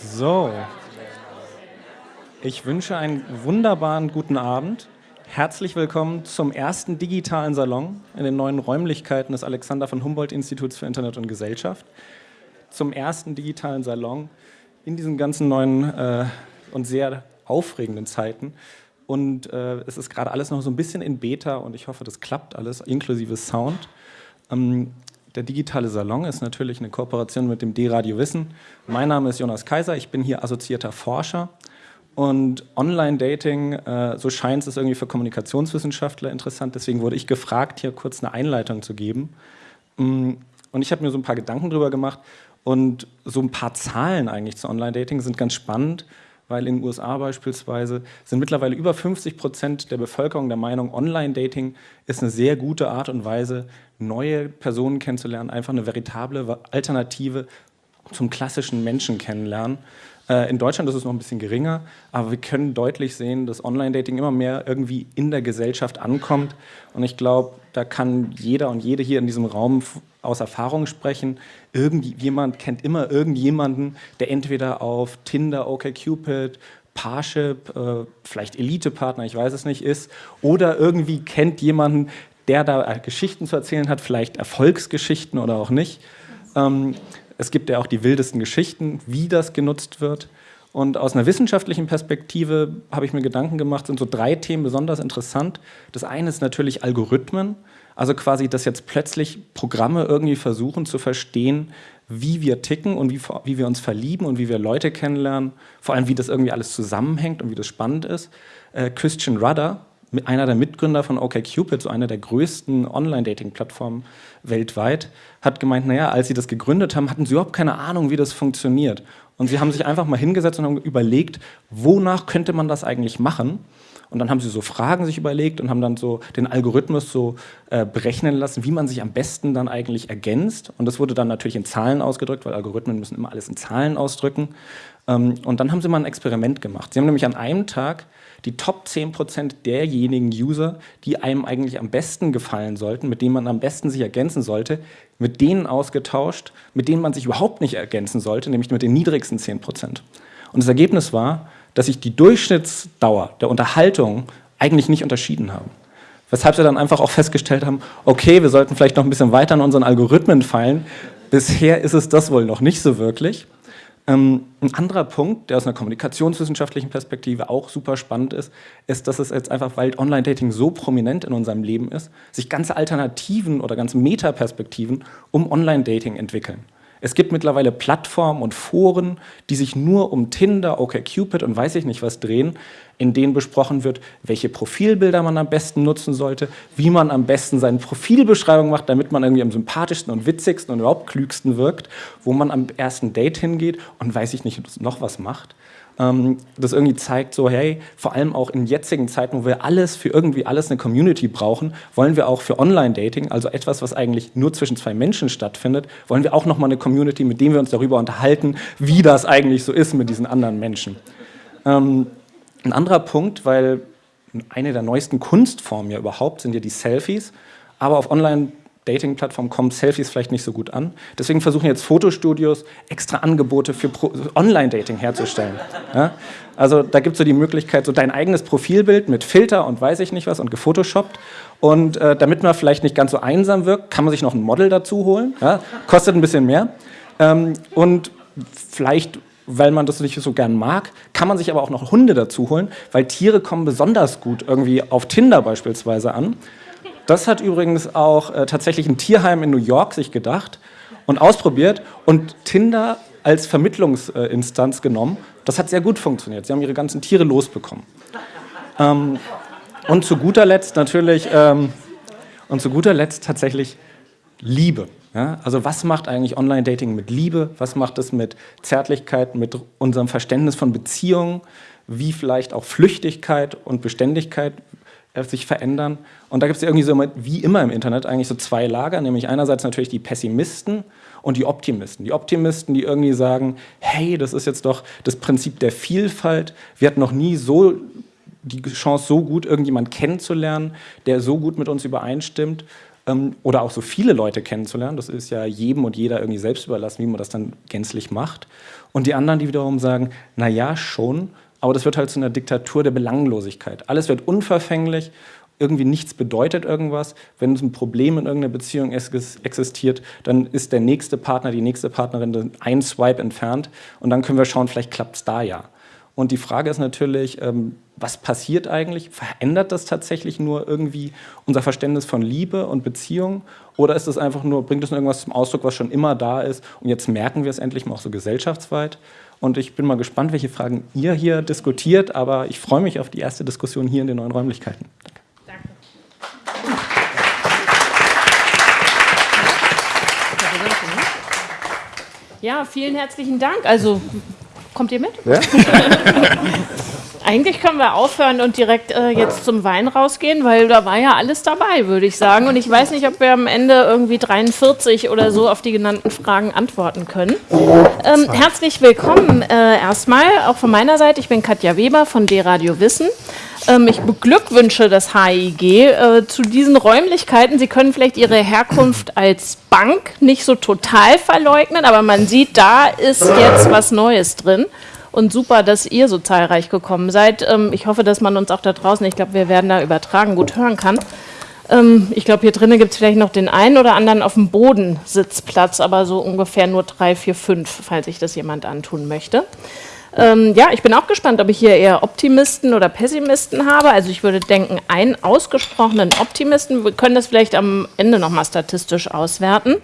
So, ich wünsche einen wunderbaren guten Abend. Herzlich willkommen zum ersten digitalen Salon in den neuen Räumlichkeiten des Alexander von Humboldt Instituts für Internet und Gesellschaft. Zum ersten digitalen Salon in diesen ganzen neuen äh, und sehr aufregenden Zeiten. Und äh, es ist gerade alles noch so ein bisschen in Beta und ich hoffe, das klappt alles, inklusive Sound. Ähm, der digitale Salon ist natürlich eine Kooperation mit dem D-Radio Wissen. Mein Name ist Jonas Kaiser, ich bin hier assoziierter Forscher. Und Online-Dating, äh, so scheint es irgendwie für Kommunikationswissenschaftler interessant. Deswegen wurde ich gefragt, hier kurz eine Einleitung zu geben. Mm, und ich habe mir so ein paar Gedanken drüber gemacht. Und so ein paar Zahlen eigentlich zu Online-Dating sind ganz spannend, weil in den USA beispielsweise sind mittlerweile über 50 Prozent der Bevölkerung der Meinung, Online-Dating ist eine sehr gute Art und Weise, neue Personen kennenzulernen, einfach eine veritable Alternative zum klassischen Menschen kennenlernen. Äh, in Deutschland ist es noch ein bisschen geringer, aber wir können deutlich sehen, dass Online-Dating immer mehr irgendwie in der Gesellschaft ankommt. Und ich glaube, da kann jeder und jede hier in diesem Raum aus Erfahrung sprechen. Irgendjemand kennt immer irgendjemanden, der entweder auf Tinder, OkCupid, Parship, äh, vielleicht Elite-Partner, ich weiß es nicht, ist, oder irgendwie kennt jemanden, der da Geschichten zu erzählen hat, vielleicht Erfolgsgeschichten oder auch nicht. Ähm, es gibt ja auch die wildesten Geschichten, wie das genutzt wird. Und aus einer wissenschaftlichen Perspektive habe ich mir Gedanken gemacht, sind so drei Themen besonders interessant. Das eine ist natürlich Algorithmen, also quasi, dass jetzt plötzlich Programme irgendwie versuchen zu verstehen, wie wir ticken und wie, wie wir uns verlieben und wie wir Leute kennenlernen, vor allem wie das irgendwie alles zusammenhängt und wie das spannend ist. Äh, Christian Rudder, einer der Mitgründer von OkCupid, so einer der größten Online-Dating-Plattformen weltweit, hat gemeint, naja, als sie das gegründet haben, hatten sie überhaupt keine Ahnung, wie das funktioniert. Und sie haben sich einfach mal hingesetzt und haben überlegt, wonach könnte man das eigentlich machen? Und dann haben sie so Fragen sich überlegt und haben dann so den Algorithmus so äh, berechnen lassen, wie man sich am besten dann eigentlich ergänzt. Und das wurde dann natürlich in Zahlen ausgedrückt, weil Algorithmen müssen immer alles in Zahlen ausdrücken. Ähm, und dann haben sie mal ein Experiment gemacht. Sie haben nämlich an einem Tag die Top 10% derjenigen User, die einem eigentlich am besten gefallen sollten, mit denen man am besten sich ergänzen sollte, mit denen ausgetauscht, mit denen man sich überhaupt nicht ergänzen sollte, nämlich mit den niedrigsten 10%. Und das Ergebnis war, dass sich die Durchschnittsdauer der Unterhaltung eigentlich nicht unterschieden haben. Weshalb sie dann einfach auch festgestellt haben, okay, wir sollten vielleicht noch ein bisschen weiter an unseren Algorithmen fallen. Bisher ist es das wohl noch nicht so wirklich. Ähm, ein anderer Punkt, der aus einer kommunikationswissenschaftlichen Perspektive auch super spannend ist, ist, dass es jetzt einfach, weil Online-Dating so prominent in unserem Leben ist, sich ganze Alternativen oder ganze Metaperspektiven um Online-Dating entwickeln. Es gibt mittlerweile Plattformen und Foren, die sich nur um Tinder, OkCupid und weiß ich nicht was drehen, in denen besprochen wird, welche Profilbilder man am besten nutzen sollte, wie man am besten seine Profilbeschreibung macht, damit man irgendwie am sympathischsten und witzigsten und überhaupt klügsten wirkt, wo man am ersten Date hingeht und weiß ich nicht noch was macht ähm, das irgendwie zeigt, so hey, vor allem auch in jetzigen Zeiten, wo wir alles für irgendwie alles eine Community brauchen, wollen wir auch für Online-Dating, also etwas, was eigentlich nur zwischen zwei Menschen stattfindet, wollen wir auch nochmal eine Community, mit dem wir uns darüber unterhalten, wie das eigentlich so ist mit diesen anderen Menschen. Ähm, ein anderer Punkt, weil eine der neuesten Kunstformen ja überhaupt sind ja die Selfies, aber auf Online Dating-Plattformen kommen Selfies vielleicht nicht so gut an. Deswegen versuchen jetzt Fotostudios extra Angebote für Online-Dating herzustellen. Ja? Also da gibt es so die Möglichkeit, so dein eigenes Profilbild mit Filter und weiß ich nicht was und gefotoshoppt. Und äh, damit man vielleicht nicht ganz so einsam wirkt, kann man sich noch ein Model dazu holen. Ja? Kostet ein bisschen mehr. Ähm, und vielleicht weil man das nicht so gern mag, kann man sich aber auch noch Hunde dazu holen, weil Tiere kommen besonders gut irgendwie auf Tinder beispielsweise an. Das hat übrigens auch äh, tatsächlich ein Tierheim in New York sich gedacht und ausprobiert und Tinder als Vermittlungsinstanz genommen. Das hat sehr gut funktioniert. Sie haben ihre ganzen Tiere losbekommen. Ähm, und zu guter Letzt natürlich, ähm, und zu guter Letzt tatsächlich Liebe. Ja? Also was macht eigentlich Online-Dating mit Liebe? Was macht es mit Zärtlichkeit, mit unserem Verständnis von Beziehungen? Wie vielleicht auch Flüchtigkeit und Beständigkeit sich verändern. Und da gibt es irgendwie so, wie immer im Internet, eigentlich so zwei Lager, nämlich einerseits natürlich die Pessimisten und die Optimisten. Die Optimisten, die irgendwie sagen, hey, das ist jetzt doch das Prinzip der Vielfalt, wir hatten noch nie so die Chance, so gut irgendjemand kennenzulernen, der so gut mit uns übereinstimmt. ähm, oder auch so viele Leute kennenzulernen. Das ist ja jedem und jeder irgendwie selbst überlassen, wie man das dann gänzlich macht. Und die anderen, die wiederum sagen, na ja, schon, aber das wird halt zu einer Diktatur der Belanglosigkeit. Alles wird unverfänglich, irgendwie nichts bedeutet irgendwas. Wenn ein Problem in irgendeiner Beziehung existiert, dann ist der nächste Partner, die nächste Partnerin ein Swipe entfernt und dann können wir schauen, vielleicht klappt es da ja. Und die Frage ist natürlich, ähm, was passiert eigentlich? Verändert das tatsächlich nur irgendwie unser Verständnis von Liebe und Beziehung? Oder ist es einfach nur, bringt es irgendwas zum Ausdruck, was schon immer da ist und jetzt merken wir es endlich mal auch so gesellschaftsweit? Und ich bin mal gespannt, welche Fragen ihr hier diskutiert, aber ich freue mich auf die erste Diskussion hier in den neuen Räumlichkeiten. Danke. Ja, vielen herzlichen Dank. Also Kommt ihr mit? Ja? Eigentlich können wir aufhören und direkt äh, jetzt zum Wein rausgehen, weil da war ja alles dabei, würde ich sagen. Und ich weiß nicht, ob wir am Ende irgendwie 43 oder so auf die genannten Fragen antworten können. Ähm, herzlich willkommen äh, erstmal, auch von meiner Seite. Ich bin Katja Weber von D-Radio Wissen. Ähm, ich beglückwünsche das HIG äh, zu diesen Räumlichkeiten. Sie können vielleicht Ihre Herkunft als Bank nicht so total verleugnen, aber man sieht, da ist jetzt was Neues drin. Und super, dass ihr so zahlreich gekommen seid. Ähm, ich hoffe, dass man uns auch da draußen, ich glaube, wir werden da übertragen, gut hören kann. Ähm, ich glaube, hier drinnen gibt es vielleicht noch den einen oder anderen auf dem Boden Sitzplatz, aber so ungefähr nur drei, vier, fünf, falls sich das jemand antun möchte. Ähm, ja, ich bin auch gespannt, ob ich hier eher Optimisten oder Pessimisten habe. Also ich würde denken, einen ausgesprochenen Optimisten. Wir können das vielleicht am Ende nochmal statistisch auswerten.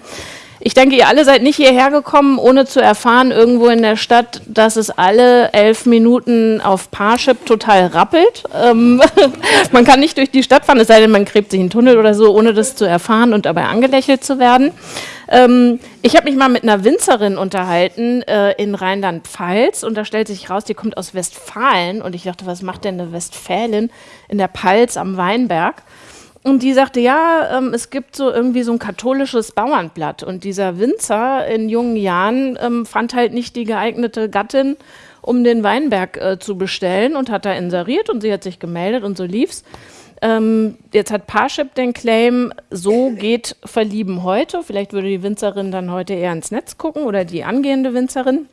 Ich denke, ihr alle seid nicht hierher gekommen, ohne zu erfahren, irgendwo in der Stadt, dass es alle elf Minuten auf Parship total rappelt. Ähm, man kann nicht durch die Stadt fahren, es sei denn, man gräbt sich einen Tunnel oder so, ohne das zu erfahren und dabei angelächelt zu werden. Ähm, ich habe mich mal mit einer Winzerin unterhalten äh, in Rheinland-Pfalz und da stellt sich raus, die kommt aus Westfalen und ich dachte, was macht denn eine Westfälin in der Pfalz am Weinberg? Und die sagte, ja, ähm, es gibt so irgendwie so ein katholisches Bauernblatt. Und dieser Winzer in jungen Jahren ähm, fand halt nicht die geeignete Gattin, um den Weinberg äh, zu bestellen und hat da inseriert und sie hat sich gemeldet und so lief's. Ähm, jetzt hat Parship den Claim, so geht Verlieben heute. Vielleicht würde die Winzerin dann heute eher ins Netz gucken oder die angehende Winzerin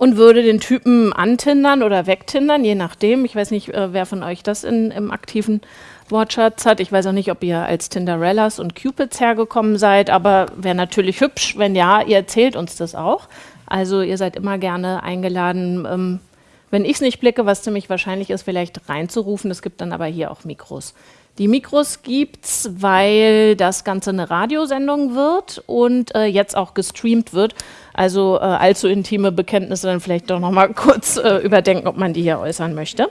und würde den Typen antindern oder wegtindern, je nachdem. Ich weiß nicht, äh, wer von euch das in, im aktiven Wortschatz hat. Ich weiß auch nicht, ob ihr als Tinderellas und Cupids hergekommen seid, aber wäre natürlich hübsch, wenn ja, ihr erzählt uns das auch. Also ihr seid immer gerne eingeladen, ähm, wenn ich es nicht blicke, was ziemlich wahrscheinlich ist, vielleicht reinzurufen. Es gibt dann aber hier auch Mikros. Die Mikros gibt es, weil das Ganze eine Radiosendung wird und äh, jetzt auch gestreamt wird. Also äh, allzu intime Bekenntnisse dann vielleicht doch noch mal kurz äh, überdenken, ob man die hier äußern möchte.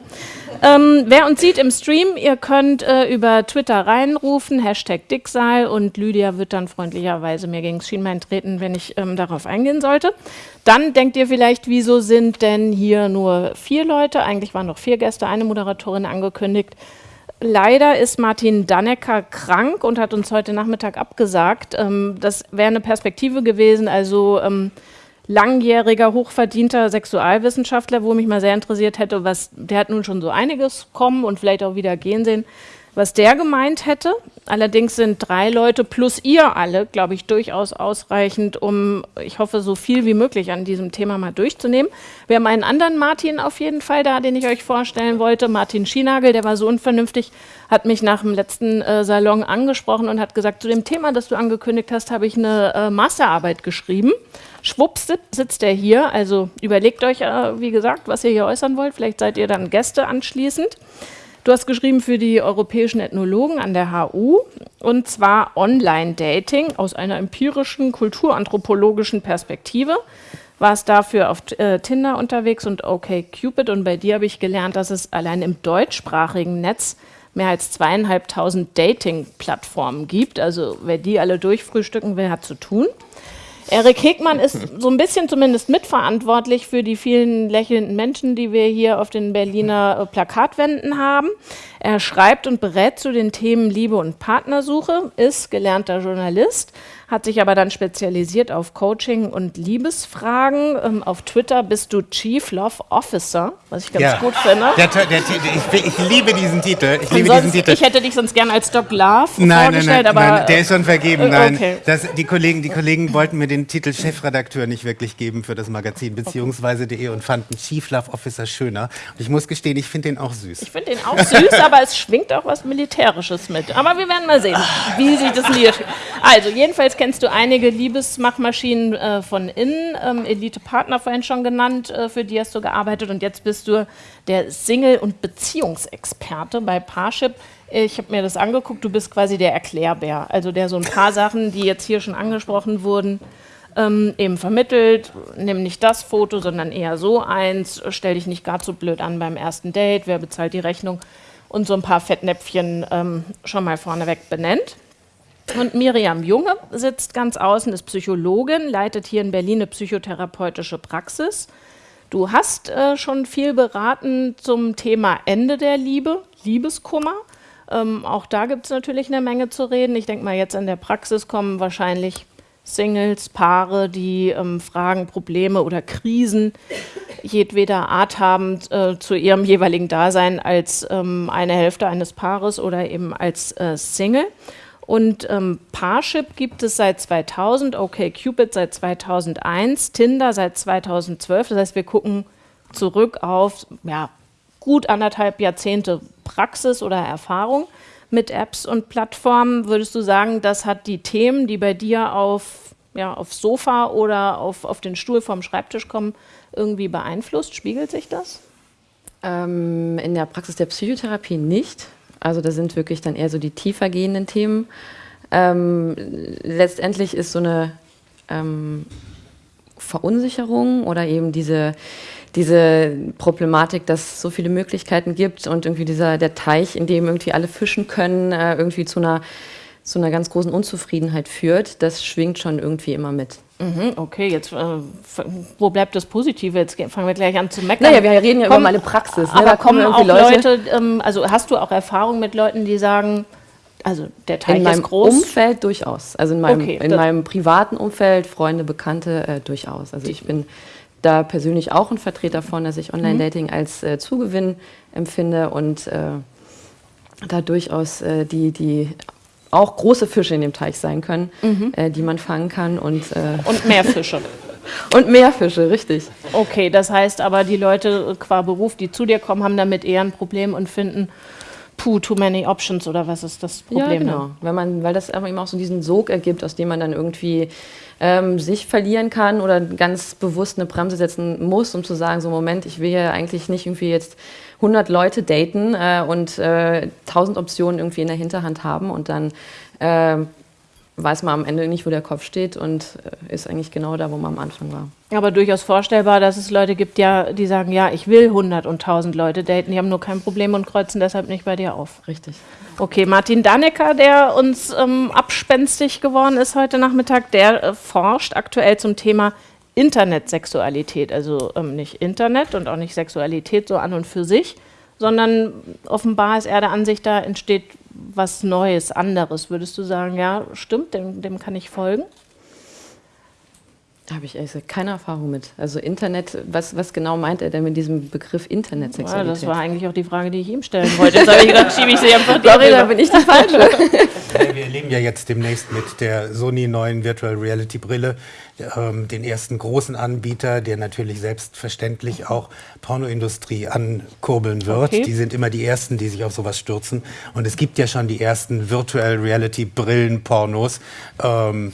Ähm, wer uns sieht im Stream, ihr könnt äh, über Twitter reinrufen, Hashtag Dicksaal und Lydia wird dann freundlicherweise mir gegen Schienbein treten, wenn ich ähm, darauf eingehen sollte. Dann denkt ihr vielleicht, wieso sind denn hier nur vier Leute? Eigentlich waren noch vier Gäste, eine Moderatorin angekündigt. Leider ist Martin Dannecker krank und hat uns heute Nachmittag abgesagt. Ähm, das wäre eine Perspektive gewesen, also ähm, langjähriger, hochverdienter Sexualwissenschaftler, wo mich mal sehr interessiert hätte, was, der hat nun schon so einiges kommen und vielleicht auch wieder gehen sehen was der gemeint hätte. Allerdings sind drei Leute plus ihr alle, glaube ich, durchaus ausreichend, um, ich hoffe, so viel wie möglich an diesem Thema mal durchzunehmen. Wir haben einen anderen Martin auf jeden Fall da, den ich euch vorstellen wollte, Martin Schienagel, der war so unvernünftig, hat mich nach dem letzten äh, Salon angesprochen und hat gesagt, zu dem Thema, das du angekündigt hast, habe ich eine äh, Masterarbeit geschrieben. Schwupps sitzt er hier, also überlegt euch, äh, wie gesagt, was ihr hier äußern wollt, vielleicht seid ihr dann Gäste anschließend. Du hast geschrieben für die europäischen Ethnologen an der HU und zwar Online-Dating aus einer empirischen, kulturanthropologischen Perspektive. Warst dafür auf äh, Tinder unterwegs und OkCupid und bei dir habe ich gelernt, dass es allein im deutschsprachigen Netz mehr als zweieinhalbtausend Dating-Plattformen gibt. Also wer die alle durchfrühstücken will, hat zu tun. Erik Hegmann ist so ein bisschen zumindest mitverantwortlich für die vielen lächelnden Menschen, die wir hier auf den Berliner äh, Plakatwänden haben. Er schreibt und berät zu den Themen Liebe und Partnersuche, ist gelernter Journalist, hat sich aber dann spezialisiert auf Coaching und Liebesfragen. Ähm, auf Twitter bist du Chief Love Officer, was ich ganz ja. gut finde. Der, der, der, ich, ich, liebe diesen Titel. Ich, liebe sonst, diesen Titel. ich hätte dich sonst gern als Doc Love nein, vorgestellt, nein, nein, aber... Nein, der ist schon vergeben, äh, nein. Okay. Das, die, Kollegen, die Kollegen wollten mir den Titel Chefredakteur nicht wirklich geben für das Magazin, beziehungsweise okay. und fanden Chief Love Officer schöner. Und ich muss gestehen, ich finde den auch süß. Ich finde den auch süß, aber es schwingt auch was Militärisches mit. Aber wir werden mal sehen, wie sich das liest. Also, jedenfalls kennst du einige Liebesmachmaschinen äh, von innen, ähm, Elite-Partner vorhin schon genannt, äh, für die hast du gearbeitet und jetzt bist du der Single- und Beziehungsexperte bei Parship. Ich habe mir das angeguckt, du bist quasi der Erklärbär, also der so ein paar Sachen, die jetzt hier schon angesprochen wurden, ähm, eben vermittelt. Nimm nicht das Foto, sondern eher so eins. Stell dich nicht gar zu blöd an beim ersten Date. Wer bezahlt die Rechnung? Und so ein paar Fettnäpfchen ähm, schon mal vorneweg benennt. Und Miriam Junge sitzt ganz außen, ist Psychologin, leitet hier in Berlin eine psychotherapeutische Praxis. Du hast äh, schon viel beraten zum Thema Ende der Liebe, Liebeskummer. Ähm, auch da gibt es natürlich eine Menge zu reden. Ich denke mal, jetzt in der Praxis kommen wahrscheinlich Singles, Paare, die ähm, Fragen, Probleme oder Krisen jedweder Art haben äh, zu ihrem jeweiligen Dasein als ähm, eine Hälfte eines Paares oder eben als äh, Single. Und ähm, Parship gibt es seit 2000, OkCupid seit 2001, Tinder seit 2012. Das heißt, wir gucken zurück auf ja, gut anderthalb Jahrzehnte Praxis oder Erfahrung mit Apps und Plattformen. Würdest du sagen, das hat die Themen, die bei dir auf, ja, aufs Sofa oder auf, auf den Stuhl vorm Schreibtisch kommen, irgendwie beeinflusst? Spiegelt sich das? Ähm, in der Praxis der Psychotherapie nicht. Also da sind wirklich dann eher so die tiefer gehenden Themen. Ähm, letztendlich ist so eine ähm, Verunsicherung oder eben diese, diese Problematik, dass es so viele Möglichkeiten gibt und irgendwie dieser der Teich, in dem irgendwie alle fischen können, äh, irgendwie zu einer, zu einer ganz großen Unzufriedenheit führt, das schwingt schon irgendwie immer mit. Mhm, okay, jetzt äh, wo bleibt das Positive? Jetzt fangen wir gleich an zu meckern. Naja, wir reden ja kommen, über meine Praxis. Ne? Aber da kommen auch Leute, Leute ähm, also hast du auch Erfahrung mit Leuten, die sagen, also der Teich in meinem groß? Umfeld durchaus. Also in meinem, okay, in meinem privaten Umfeld, Freunde, Bekannte äh, durchaus. Also ich bin da persönlich auch ein Vertreter von, dass ich Online-Dating mhm. als äh, Zugewinn empfinde und äh, da durchaus äh, die, die auch große Fische in dem Teich sein können, mhm. äh, die man fangen kann. Und, äh und mehr Fische. und mehr Fische, richtig. Okay, das heißt aber, die Leute qua Beruf, die zu dir kommen, haben damit eher ein Problem und finden, puh, too many options oder was ist das Problem? Ja, genau. Wenn man, weil das aber eben auch so diesen Sog ergibt, aus dem man dann irgendwie ähm, sich verlieren kann oder ganz bewusst eine Bremse setzen muss, um zu sagen, so Moment, ich will ja eigentlich nicht irgendwie jetzt 100 Leute daten äh, und äh, 1000 Optionen irgendwie in der Hinterhand haben und dann äh, weiß man am Ende nicht, wo der Kopf steht und äh, ist eigentlich genau da, wo man am Anfang war. Aber durchaus vorstellbar, dass es Leute gibt, ja, die sagen, ja, ich will 100 und 1000 Leute daten, die haben nur kein Problem und kreuzen deshalb nicht bei dir auf. Richtig. Okay, Martin Dannecker, der uns ähm, abspenstig geworden ist heute Nachmittag, der äh, forscht aktuell zum Thema Internetsexualität, also ähm, nicht Internet und auch nicht Sexualität so an und für sich, sondern offenbar ist er der Ansicht, da entsteht was Neues, anderes. Würdest du sagen, ja, stimmt, dem, dem kann ich folgen? Da habe ich ehrlich keine Erfahrung mit. Also Internet, was, was genau meint er denn mit diesem Begriff Internetsexualität? Ja, das war eigentlich auch die Frage, die ich ihm stellen wollte. Jetzt habe ich gedacht, schiebe ich sie einfach Sorry, da bin ich die Falsche. Wir erleben ja jetzt demnächst mit der Sony neuen Virtual Reality Brille ähm, den ersten großen Anbieter, der natürlich selbstverständlich auch Pornoindustrie ankurbeln wird. Okay. Die sind immer die Ersten, die sich auf sowas stürzen. Und es gibt ja schon die ersten Virtual Reality Brillen-Pornos. Ähm,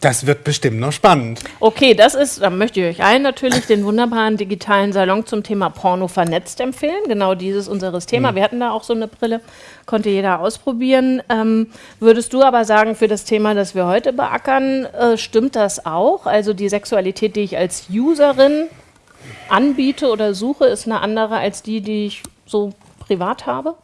das wird bestimmt noch spannend. Okay, das ist, da möchte ich euch allen natürlich den wunderbaren digitalen Salon zum Thema Porno vernetzt empfehlen. Genau dieses unseres Thema. Mhm. Wir hatten da auch so eine Brille, konnte jeder ausprobieren. Ähm, würdest du aber sagen, für das Thema, das wir heute beackern, äh, stimmt das auch? Also die Sexualität, die ich als Userin anbiete oder suche, ist eine andere als die, die ich so privat habe?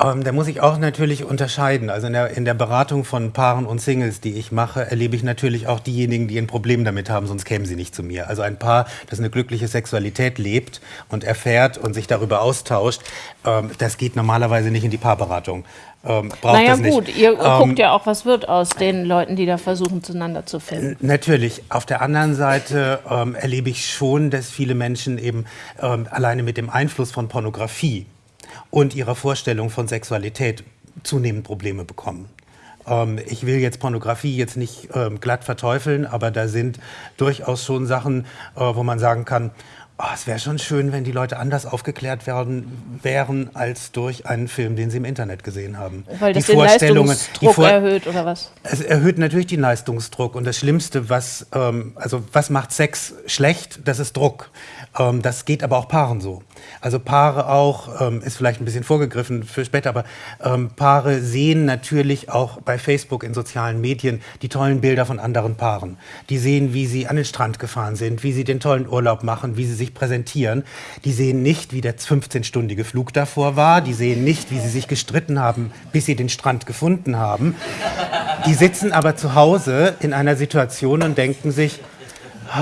Ähm, da muss ich auch natürlich unterscheiden. Also in der, in der Beratung von Paaren und Singles, die ich mache, erlebe ich natürlich auch diejenigen, die ein Problem damit haben, sonst kämen sie nicht zu mir. Also ein Paar, das eine glückliche Sexualität lebt und erfährt und sich darüber austauscht, ähm, das geht normalerweise nicht in die Paarberatung. Ähm, naja gut, ihr ähm, guckt ja auch, was wird aus den Leuten, die da versuchen, zueinander zu finden. Natürlich. Auf der anderen Seite ähm, erlebe ich schon, dass viele Menschen eben ähm, alleine mit dem Einfluss von Pornografie und ihrer Vorstellung von Sexualität zunehmend Probleme bekommen. Ähm, ich will jetzt Pornografie jetzt nicht ähm, glatt verteufeln, aber da sind durchaus schon Sachen, äh, wo man sagen kann, Oh, es wäre schon schön, wenn die Leute anders aufgeklärt werden, wären als durch einen Film, den sie im Internet gesehen haben. Weil das die den Vorstellungen, Leistungsdruck Vor erhöht oder was? Es erhöht natürlich den Leistungsdruck und das Schlimmste, was ähm, also was macht Sex schlecht? Das ist Druck. Ähm, das geht aber auch Paaren so. Also Paare auch, ähm, ist vielleicht ein bisschen vorgegriffen für später, aber ähm, Paare sehen natürlich auch bei Facebook in sozialen Medien die tollen Bilder von anderen Paaren. Die sehen, wie sie an den Strand gefahren sind, wie sie den tollen Urlaub machen, wie sie sich präsentieren. Die sehen nicht, wie der 15-stündige Flug davor war. Die sehen nicht, wie sie sich gestritten haben, bis sie den Strand gefunden haben. Die sitzen aber zu Hause in einer Situation und denken sich,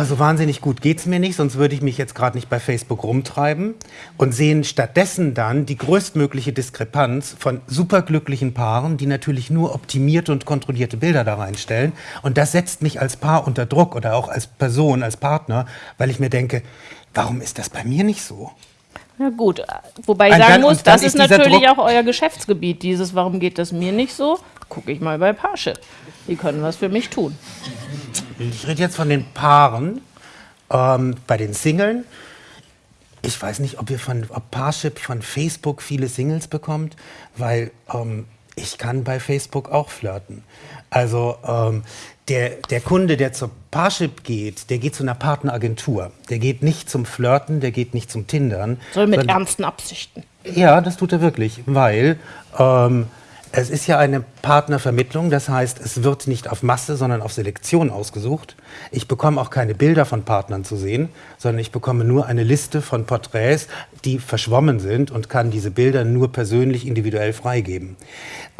so wahnsinnig gut geht es mir nicht, sonst würde ich mich jetzt gerade nicht bei Facebook rumtreiben und sehen stattdessen dann die größtmögliche Diskrepanz von superglücklichen Paaren, die natürlich nur optimierte und kontrollierte Bilder da reinstellen. Und das setzt mich als Paar unter Druck oder auch als Person, als Partner, weil ich mir denke, warum ist das bei mir nicht so? Ja gut, wobei ich sagen dann, muss, das ist, ist natürlich Druck auch euer Geschäftsgebiet, dieses Warum geht das mir nicht so? Gucke ich mal bei Parship. Die können was für mich tun. Ich rede jetzt von den Paaren. Ähm, bei den Singeln, ich weiß nicht, ob ihr von ob Parship von Facebook viele Singles bekommt, weil ähm, ich kann bei Facebook auch flirten. Also ähm, der, der Kunde, der zur Parship geht, der geht zu einer Partneragentur. Der geht nicht zum Flirten, der geht nicht zum Tindern. Soll mit ernsten Absichten. Ja, das tut er wirklich, weil ähm, es ist ja eine Partnervermittlung, das heißt, es wird nicht auf Masse, sondern auf Selektion ausgesucht. Ich bekomme auch keine Bilder von Partnern zu sehen, sondern ich bekomme nur eine Liste von Porträts, die verschwommen sind und kann diese Bilder nur persönlich individuell freigeben.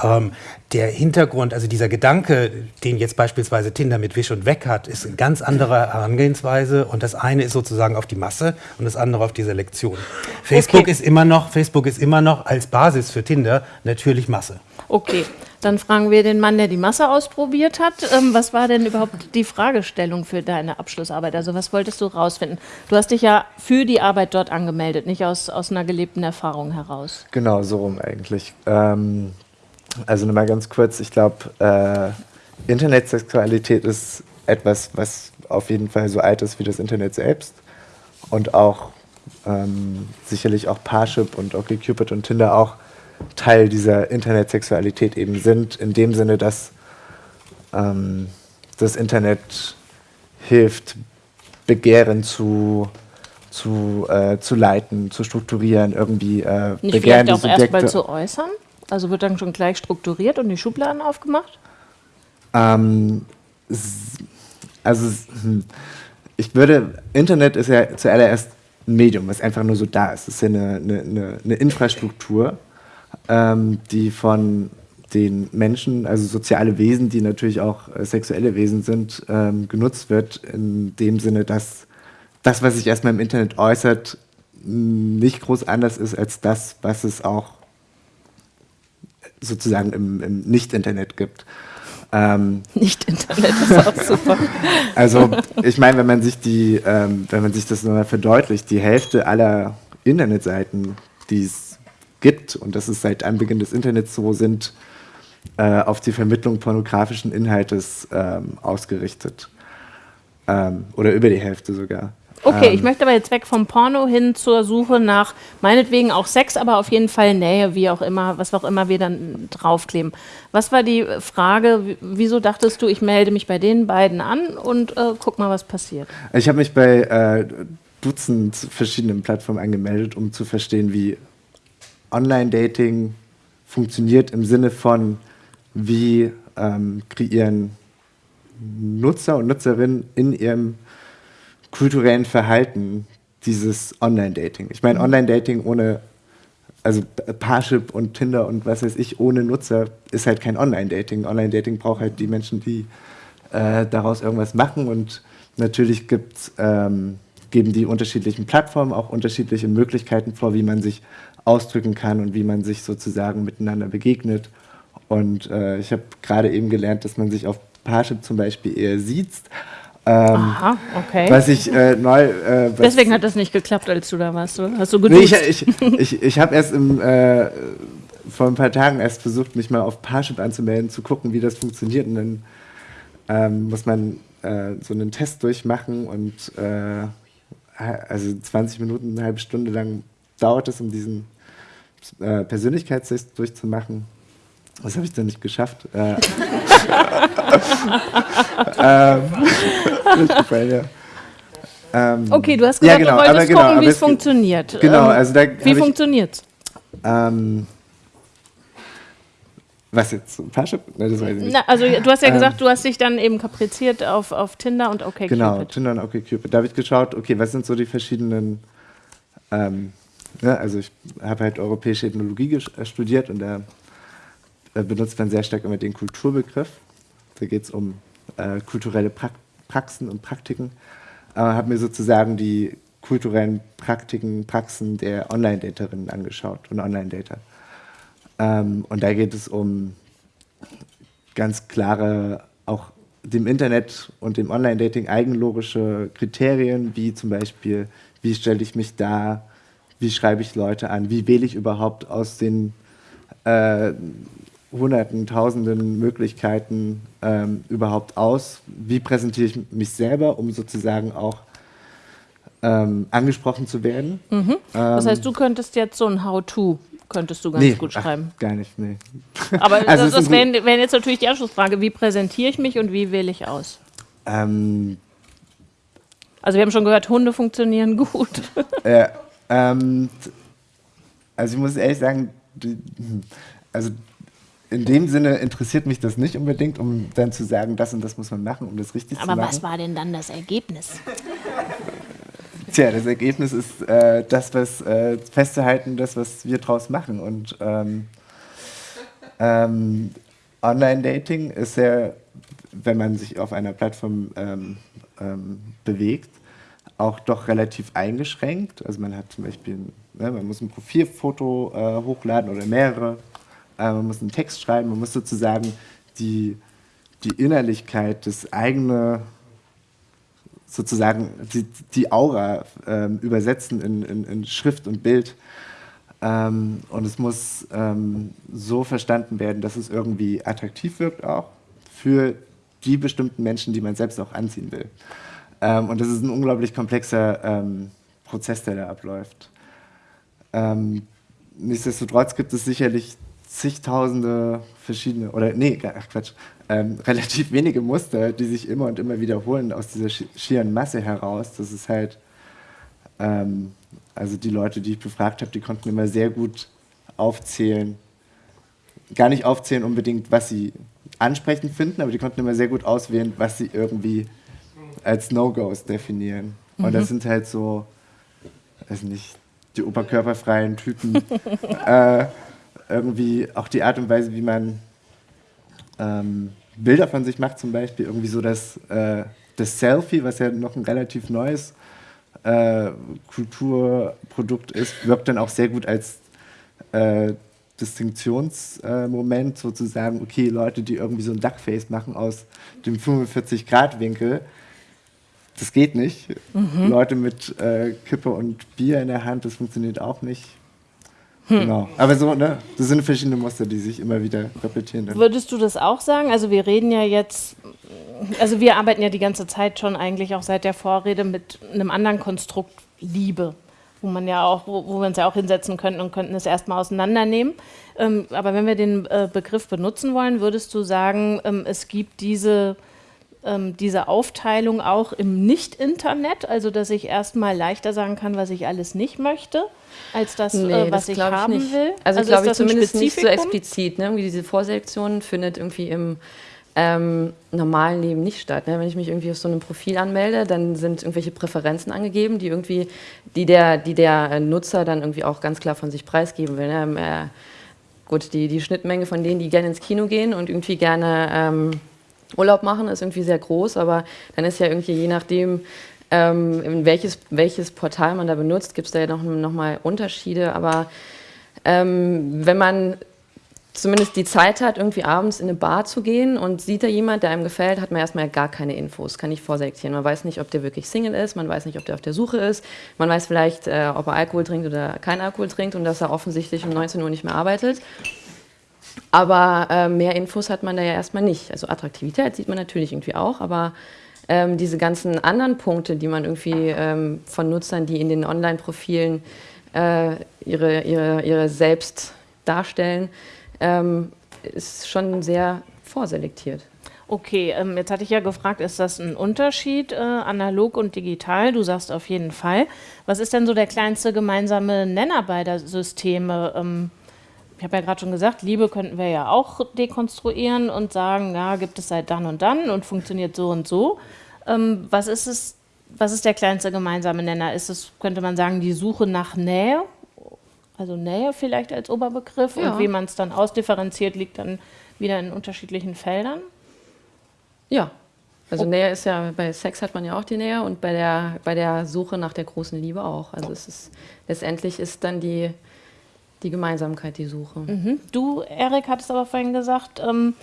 Ähm, der Hintergrund, also dieser Gedanke, den jetzt beispielsweise Tinder mit Wisch und Weg hat, ist eine ganz andere Herangehensweise und das eine ist sozusagen auf die Masse und das andere auf die Selektion. Facebook okay. ist immer noch, Facebook ist immer noch als Basis für Tinder natürlich Masse. Okay, dann fragen wir den Mann, der die Masse ausprobiert hat. Ähm, was war denn überhaupt die Fragestellung für deine Abschlussarbeit? Also was wolltest du rausfinden? Du hast dich ja für die Arbeit dort angemeldet, nicht aus, aus einer gelebten Erfahrung heraus. Genau, so rum eigentlich. Ähm, also nochmal ganz kurz, ich glaube, äh, Internetsexualität ist etwas, was auf jeden Fall so alt ist wie das Internet selbst und auch ähm, sicherlich auch Parship und OkCupid und Tinder auch Teil dieser Internetsexualität eben sind, in dem Sinne, dass ähm, das Internet hilft, Begehren zu, zu, äh, zu leiten, zu strukturieren, irgendwie äh, Nicht Begehren vielleicht auch erstmal zu äußern? Also wird dann schon gleich strukturiert und die Schubladen aufgemacht? Ähm, also hm, ich würde, Internet ist ja zuallererst ein Medium, was einfach nur so da ist. Es ist ja eine, eine, eine Infrastruktur, ähm, die von den Menschen, also soziale Wesen, die natürlich auch äh, sexuelle Wesen sind, ähm, genutzt wird, in dem Sinne, dass das, was sich erstmal im Internet äußert, nicht groß anders ist als das, was es auch sozusagen im, im Nicht-Internet gibt. Ähm, Nicht-Internet ist auch super. Also ich meine, wenn man sich die, ähm, wenn man sich das nochmal verdeutlicht, die Hälfte aller Internetseiten, die es gibt, und das ist seit Anbeginn des Internets so, sind äh, auf die Vermittlung pornografischen Inhaltes ähm, ausgerichtet. Ähm, oder über die Hälfte sogar. Okay, ähm, ich möchte aber jetzt weg vom Porno hin zur Suche nach meinetwegen auch Sex, aber auf jeden Fall Nähe, wie auch immer, was auch immer wir dann draufkleben. Was war die Frage, wieso dachtest du, ich melde mich bei den beiden an und äh, guck mal, was passiert? Ich habe mich bei äh, Dutzend verschiedenen Plattformen angemeldet, um zu verstehen, wie Online-Dating funktioniert im Sinne von, wie ähm, kreieren Nutzer und Nutzerinnen in ihrem kulturellen Verhalten dieses Online-Dating. Ich meine, mhm. Online-Dating ohne also Parship und Tinder und was weiß ich, ohne Nutzer ist halt kein Online-Dating. Online-Dating braucht halt die Menschen, die äh, daraus irgendwas machen und natürlich gibt's, ähm, geben die unterschiedlichen Plattformen auch unterschiedliche Möglichkeiten vor, wie man sich ausdrücken kann und wie man sich sozusagen miteinander begegnet. Und äh, ich habe gerade eben gelernt, dass man sich auf Parship zum Beispiel eher sieht. Ähm, Aha, okay. Was ich äh, neu. Äh, Deswegen hat das nicht geklappt, als du da warst, oder? Hast du Nee, geduzt? ich ich, ich, ich habe erst im, äh, vor ein paar Tagen erst versucht, mich mal auf Parship anzumelden, zu gucken, wie das funktioniert. Und dann ähm, muss man äh, so einen Test durchmachen und äh, also 20 Minuten, eine halbe Stunde lang dauert es, um diesen äh, Persönlichkeitstest durchzumachen. Das habe ich dann nicht geschafft. Äh, durchgefallen, ja. Ähm, okay, du hast ja, gesagt, genau, du wolltest genau, gucken, wie es funktioniert. Genau, Ähm, also da Wie funktioniert's? Ähm, was jetzt? Parship? Ne, das weiß ich nicht. Na, also du hast ja Ähm, gesagt, du hast dich dann eben kapriziert auf, auf Tinder und okay Genau. Tinder und OkCupid. Da habe ich geschaut, okay, was sind so die verschiedenen, ähm, ne, also ich habe halt europäische Ethnologie äh, studiert und da äh, benutzt man sehr stark immer den Kulturbegriff. Da geht es um äh, kulturelle Prak Praxen und Praktiken. Äh, habe mir sozusagen die kulturellen Praktiken, Praxen der Online-Daterinnen angeschaut und Online-Dater. Ähm, und da geht es um ganz klare, auch dem Internet und dem Online-Dating eigenlogische Kriterien, wie zum Beispiel, wie stelle ich mich dar, wie schreibe ich Leute an, wie wähle ich überhaupt aus den äh, Hunderten, Tausenden Möglichkeiten ähm, überhaupt aus, wie präsentiere ich mich selber, um sozusagen auch ähm, angesprochen zu werden. Das heißt, du könntest jetzt so ein How-To, könntest du ganz Nee, gut ach, schreiben. gar nicht, nee. Aber Also das, das wäre wär jetzt natürlich die Anschlussfrage, wie präsentiere ich mich und wie wähle ich aus? Ähm, Also wir haben schon gehört, Hunde funktionieren gut. Ja, ähm, t- also ich muss ehrlich sagen, die, also in dem Sinne interessiert mich das nicht unbedingt, um dann zu sagen, das und das muss man machen, um das richtig zu Aber machen. was war denn dann das Ergebnis? Tja, das Ergebnis ist äh, das, was äh, festzuhalten, das, was wir draus machen. Und ähm, ähm, Online-Dating ist ja, wenn man sich auf einer Plattform ähm, ähm, bewegt, auch doch relativ eingeschränkt. Also man hat zum Beispiel, ne, man muss ein Profilfoto äh, hochladen oder mehrere, äh, man muss einen Text schreiben, man muss sozusagen die, die Innerlichkeit, das eigene sozusagen die, die Aura ähm, übersetzen in, in, in Schrift und Bild. Ähm, und es muss ähm, so verstanden werden, dass es irgendwie attraktiv wirkt auch für die bestimmten Menschen, die man selbst auch anziehen will. Ähm, und das ist ein unglaublich komplexer ähm, Prozess, der da abläuft. Ähm, nichtsdestotrotz gibt es sicherlich zigtausende verschiedene, oder nee, ach Quatsch, ähm, relativ wenige Muster, die sich immer und immer wiederholen aus dieser schi- schieren Masse heraus. Das ist halt, ähm, also die Leute, die ich befragt habe, die konnten immer sehr gut aufzählen, gar nicht aufzählen unbedingt, was sie ansprechend finden, aber die konnten immer sehr gut auswählen, was sie irgendwie als No-Gos definieren. Und das sind halt so, weiß nicht, die oberkörperfreien Typen. äh, irgendwie auch die Art und Weise, wie man ähm, Bilder von sich macht, zum Beispiel irgendwie so das, äh, das Selfie, was ja noch ein relativ neues äh, Kulturprodukt ist, wirkt dann auch sehr gut als äh, Distinktionsmoment, sozusagen, okay, Leute, die irgendwie so ein Duckface machen aus dem 45-Grad-Winkel, das geht nicht. Leute mit äh, Kippe und Bier in der Hand, das funktioniert auch nicht. Genau. Aber so, ne, das sind verschiedene Muster, die sich immer wieder repetieren. Würdest du das auch sagen? Also wir reden ja jetzt, also wir arbeiten ja die ganze Zeit schon eigentlich auch seit der Vorrede mit einem anderen Konstrukt Liebe, wo man ja auch, wo, wo wir uns ja auch hinsetzen könnten und könnten es erstmal auseinandernehmen. Ähm, aber wenn wir den äh, Begriff benutzen wollen, würdest du sagen, ähm, es gibt diese ähm, diese Aufteilung auch im Nicht-Internet, also dass ich erstmal leichter sagen kann, was ich alles nicht möchte, als das, äh, was ich glaub haben nicht. will. Also, ist glaube ich das zumindest nicht so explizit. Ne? Irgendwie diese Vorselektion findet irgendwie im ähm, normalen Leben nicht statt. Ne? Wenn ich mich irgendwie auf so einem Profil anmelde, dann sind irgendwelche Präferenzen angegeben, die irgendwie, die der, die der Nutzer dann irgendwie auch ganz klar von sich preisgeben will. Ne? Äh, gut, die, die Schnittmenge von denen, die gerne ins Kino gehen und irgendwie gerne ähm, Urlaub machen, ist irgendwie sehr groß, aber dann ist ja irgendwie je nachdem, ähm, welches, welches Portal man da benutzt, gibt es da ja noch, noch mal Unterschiede, aber ähm, wenn man zumindest die Zeit hat, irgendwie abends in eine Bar zu gehen und sieht da jemand, der einem gefällt, hat man erstmal gar keine Infos, kann ich vorselektieren. Man weiß nicht, ob der wirklich Single ist, man weiß nicht, ob der auf der Suche ist, man weiß vielleicht, äh, ob er Alkohol trinkt oder kein Alkohol trinkt und dass er offensichtlich um 19 Uhr nicht mehr arbeitet. Aber äh, mehr Infos hat man da ja erstmal nicht. Also Attraktivität sieht man natürlich irgendwie auch, aber ähm, diese ganzen anderen Punkte, die man irgendwie ähm, von Nutzern, die in den Online-Profilen äh, ihre, ihre, ihre selbst darstellen, ähm, ist schon sehr vorselektiert. Okay, ähm, jetzt hatte ich ja gefragt, ist das ein Unterschied, äh, analog und digital? Du sagst auf jeden Fall. Was ist denn so der kleinste gemeinsame Nenner beider Systeme? Ich habe ja gerade schon gesagt, Liebe könnten wir ja auch dekonstruieren und sagen, ja, gibt es seit dann und dann und funktioniert so und so. Ähm, was ist es, was ist der kleinste gemeinsame Nenner? Ist es, könnte man sagen, die Suche nach Nähe? Also Nähe vielleicht als Oberbegriff ja. und wie man es dann ausdifferenziert, liegt dann wieder in unterschiedlichen Feldern? Ja, also oh. Nähe ist ja, bei Sex hat man ja auch die Nähe und bei der, bei der Suche nach der großen Liebe auch. Also es ist, letztendlich ist dann die, die Gemeinsamkeit die Suche. Mhm. Du, Erik, hattest aber vorhin gesagt, ähm,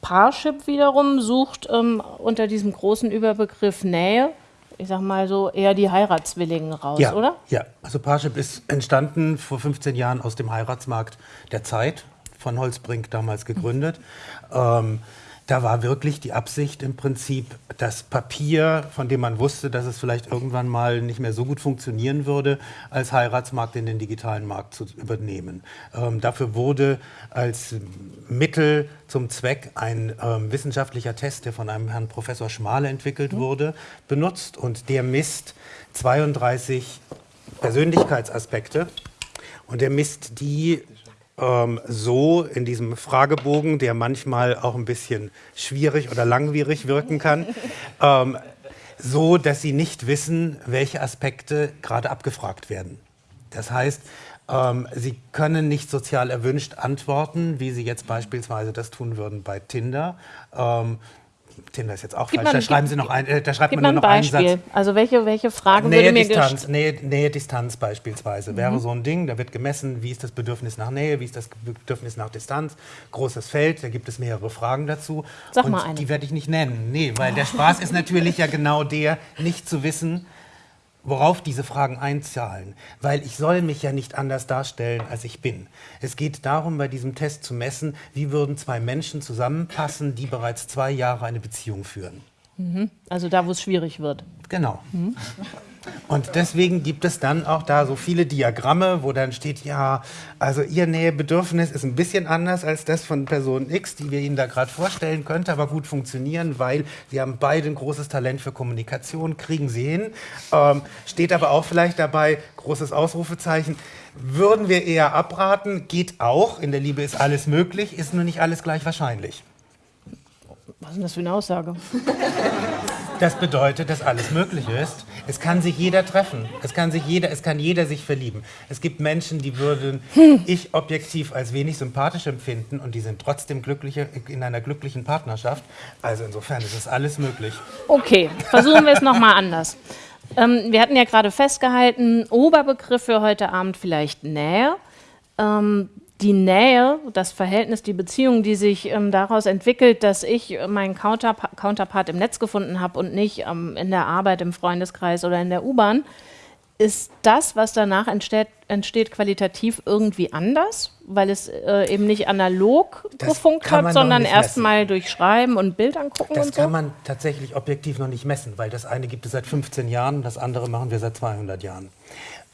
Parship wiederum sucht ähm, unter diesem großen Überbegriff Nähe ich sag mal so, eher die Heiratswilligen raus, ja, oder? Ja, also Parship ist entstanden vor 15 Jahren aus dem Heiratsmarkt der Zeit, von Holzbrink damals gegründet. Mhm. Ähm, da war wirklich die Absicht im Prinzip, das Papier, von dem man wusste, dass es vielleicht irgendwann mal nicht mehr so gut funktionieren würde, als Heiratsmarkt in den digitalen Markt zu übernehmen. Ähm, dafür wurde als Mittel zum Zweck ein ähm, wissenschaftlicher Test, der von einem Herrn Professor Schmale entwickelt mhm. wurde, benutzt und der misst 32 Persönlichkeitsaspekte und der misst die ähm, so in diesem Fragebogen, der manchmal auch ein bisschen schwierig oder langwierig wirken kann, ähm, so dass Sie nicht wissen, welche Aspekte gerade abgefragt werden. Das heißt, ähm, Sie können nicht sozial erwünscht antworten, wie Sie jetzt beispielsweise das tun würden bei Tinder. Ähm, Tinder ist jetzt auch gib falsch, da schreiben Sie noch ein, äh, da schreibt man nur noch ein Beispiel. einen Satz. Also welche, welche Frage Nähe, würde mir Distanz, Nähe, Nähe, Distanz beispielsweise mhm. wäre so ein Ding, da wird gemessen, wie ist das Bedürfnis nach Nähe, wie ist das Bedürfnis nach Distanz, großes Feld, da gibt es mehrere Fragen dazu. Sag Und mal eine. Die werde ich nicht nennen, nee, weil der Spaß ist natürlich ja genau der, nicht zu wissen, worauf diese Fragen einzahlen, weil ich soll mich ja nicht anders darstellen, als ich bin. Es geht darum, bei diesem Test zu messen, wie würden zwei Menschen zusammenpassen, die bereits zwei Jahre eine Beziehung führen. Mhm. Also da, wo es schwierig wird. Genau. Mhm. Und deswegen gibt es dann auch da so viele Diagramme, wo dann steht, ja, also Ihr Nähebedürfnis ist ein bisschen anders als das von Person X, die wir Ihnen da gerade vorstellen, könnte aber gut funktionieren, weil Sie haben beide ein großes Talent für Kommunikation, kriegen Sie hin. Ähm, steht aber auch vielleicht dabei, großes Ausrufezeichen, würden wir eher abraten, geht auch, in der Liebe ist alles möglich, ist nur nicht alles gleich wahrscheinlich. Was ist denn das für eine Aussage? Das bedeutet, dass alles möglich ist. Es kann sich jeder treffen. Es kann sich jeder, es kann jeder sich verlieben. Es gibt Menschen, die würden ich objektiv als wenig sympathisch empfinden und die sind trotzdem glückliche, in einer glücklichen Partnerschaft. Also insofern ist es alles möglich. Okay, versuchen wir es nochmal anders. Ähm, wir hatten ja gerade festgehalten, Oberbegriff für heute Abend vielleicht Nähe. Ähm, die Nähe, das Verhältnis, die Beziehung, die sich ähm, daraus entwickelt, dass ich meinen Counterpa Counterpart im Netz gefunden habe und nicht ähm, in der Arbeit, im Freundeskreis oder in der U-Bahn, ist das, was danach entsteht, entsteht, qualitativ irgendwie anders, weil es äh, eben nicht analog das gefunkt hat, sondern erstmal durch Schreiben und Bild angucken das und so? kann man tatsächlich objektiv noch nicht messen, weil das eine gibt es seit 15 Jahren, das andere machen wir seit 200 Jahren.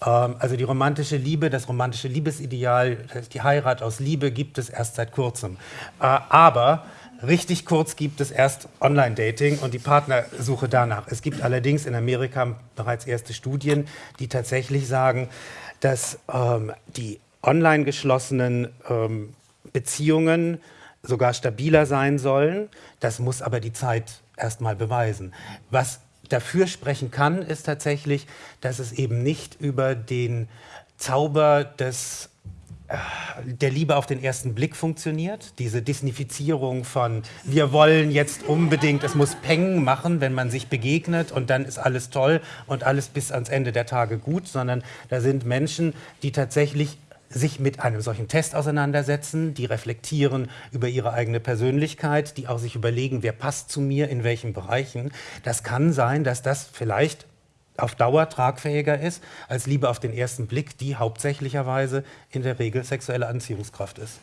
Ähm, also die romantische Liebe, das romantische Liebesideal, die Heirat aus Liebe gibt es erst seit kurzem. Äh, aber richtig kurz gibt es erst Online-Dating und die Partnersuche danach. Es gibt allerdings in Amerika bereits erste Studien, die tatsächlich sagen, dass ähm, die online geschlossenen ähm, Beziehungen sogar stabiler sein sollen. Das muss aber die Zeit erstmal beweisen. Was dafür sprechen kann, ist tatsächlich, dass es eben nicht über den Zauber des äh, der Liebe auf den ersten Blick funktioniert. Diese Disnifizierung von wir wollen jetzt unbedingt, es muss Peng machen, wenn man sich begegnet und dann ist alles toll und alles bis ans Ende der Tage gut, sondern da sind Menschen, die tatsächlich sich mit einem solchen Test auseinandersetzen, die reflektieren über ihre eigene Persönlichkeit, die auch sich überlegen, wer passt zu mir in welchen Bereichen. Das kann sein, dass das vielleicht auf Dauer tragfähiger ist als Liebe auf den ersten Blick, die hauptsächlicherweise in der Regel sexuelle Anziehungskraft ist.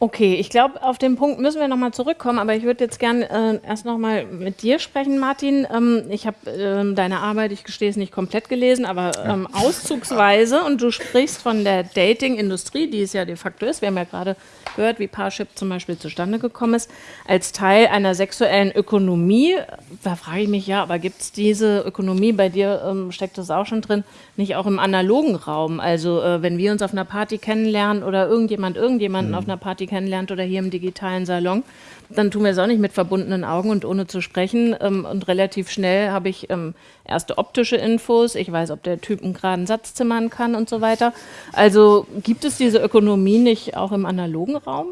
Okay, ich glaube, auf den Punkt müssen wir nochmal zurückkommen, aber ich würde jetzt gerne äh, erst nochmal mit dir sprechen, Martin. Ähm, ich habe ähm, deine Arbeit, ich gestehe es nicht komplett gelesen, aber ähm, auszugsweise und du sprichst von der Dating-Industrie, die es ja de facto ist. Wir haben ja gerade gehört, wie Parship zum Beispiel zustande gekommen ist, als Teil einer sexuellen Ökonomie. Da frage ich mich ja, aber gibt es diese Ökonomie, bei dir ähm, steckt das auch schon drin, nicht auch im analogen Raum? Also äh, wenn wir uns auf einer Party kennenlernen oder irgendjemand irgendjemanden mhm. auf einer Party kennenlernt oder hier im digitalen Salon, dann tun wir es auch nicht mit verbundenen Augen und ohne zu sprechen. Ähm, und relativ schnell habe ich ähm, erste optische Infos. Ich weiß, ob der Typ einen geraden Satz zimmern kann und so weiter. Also gibt es diese Ökonomie nicht auch im analogen Raum?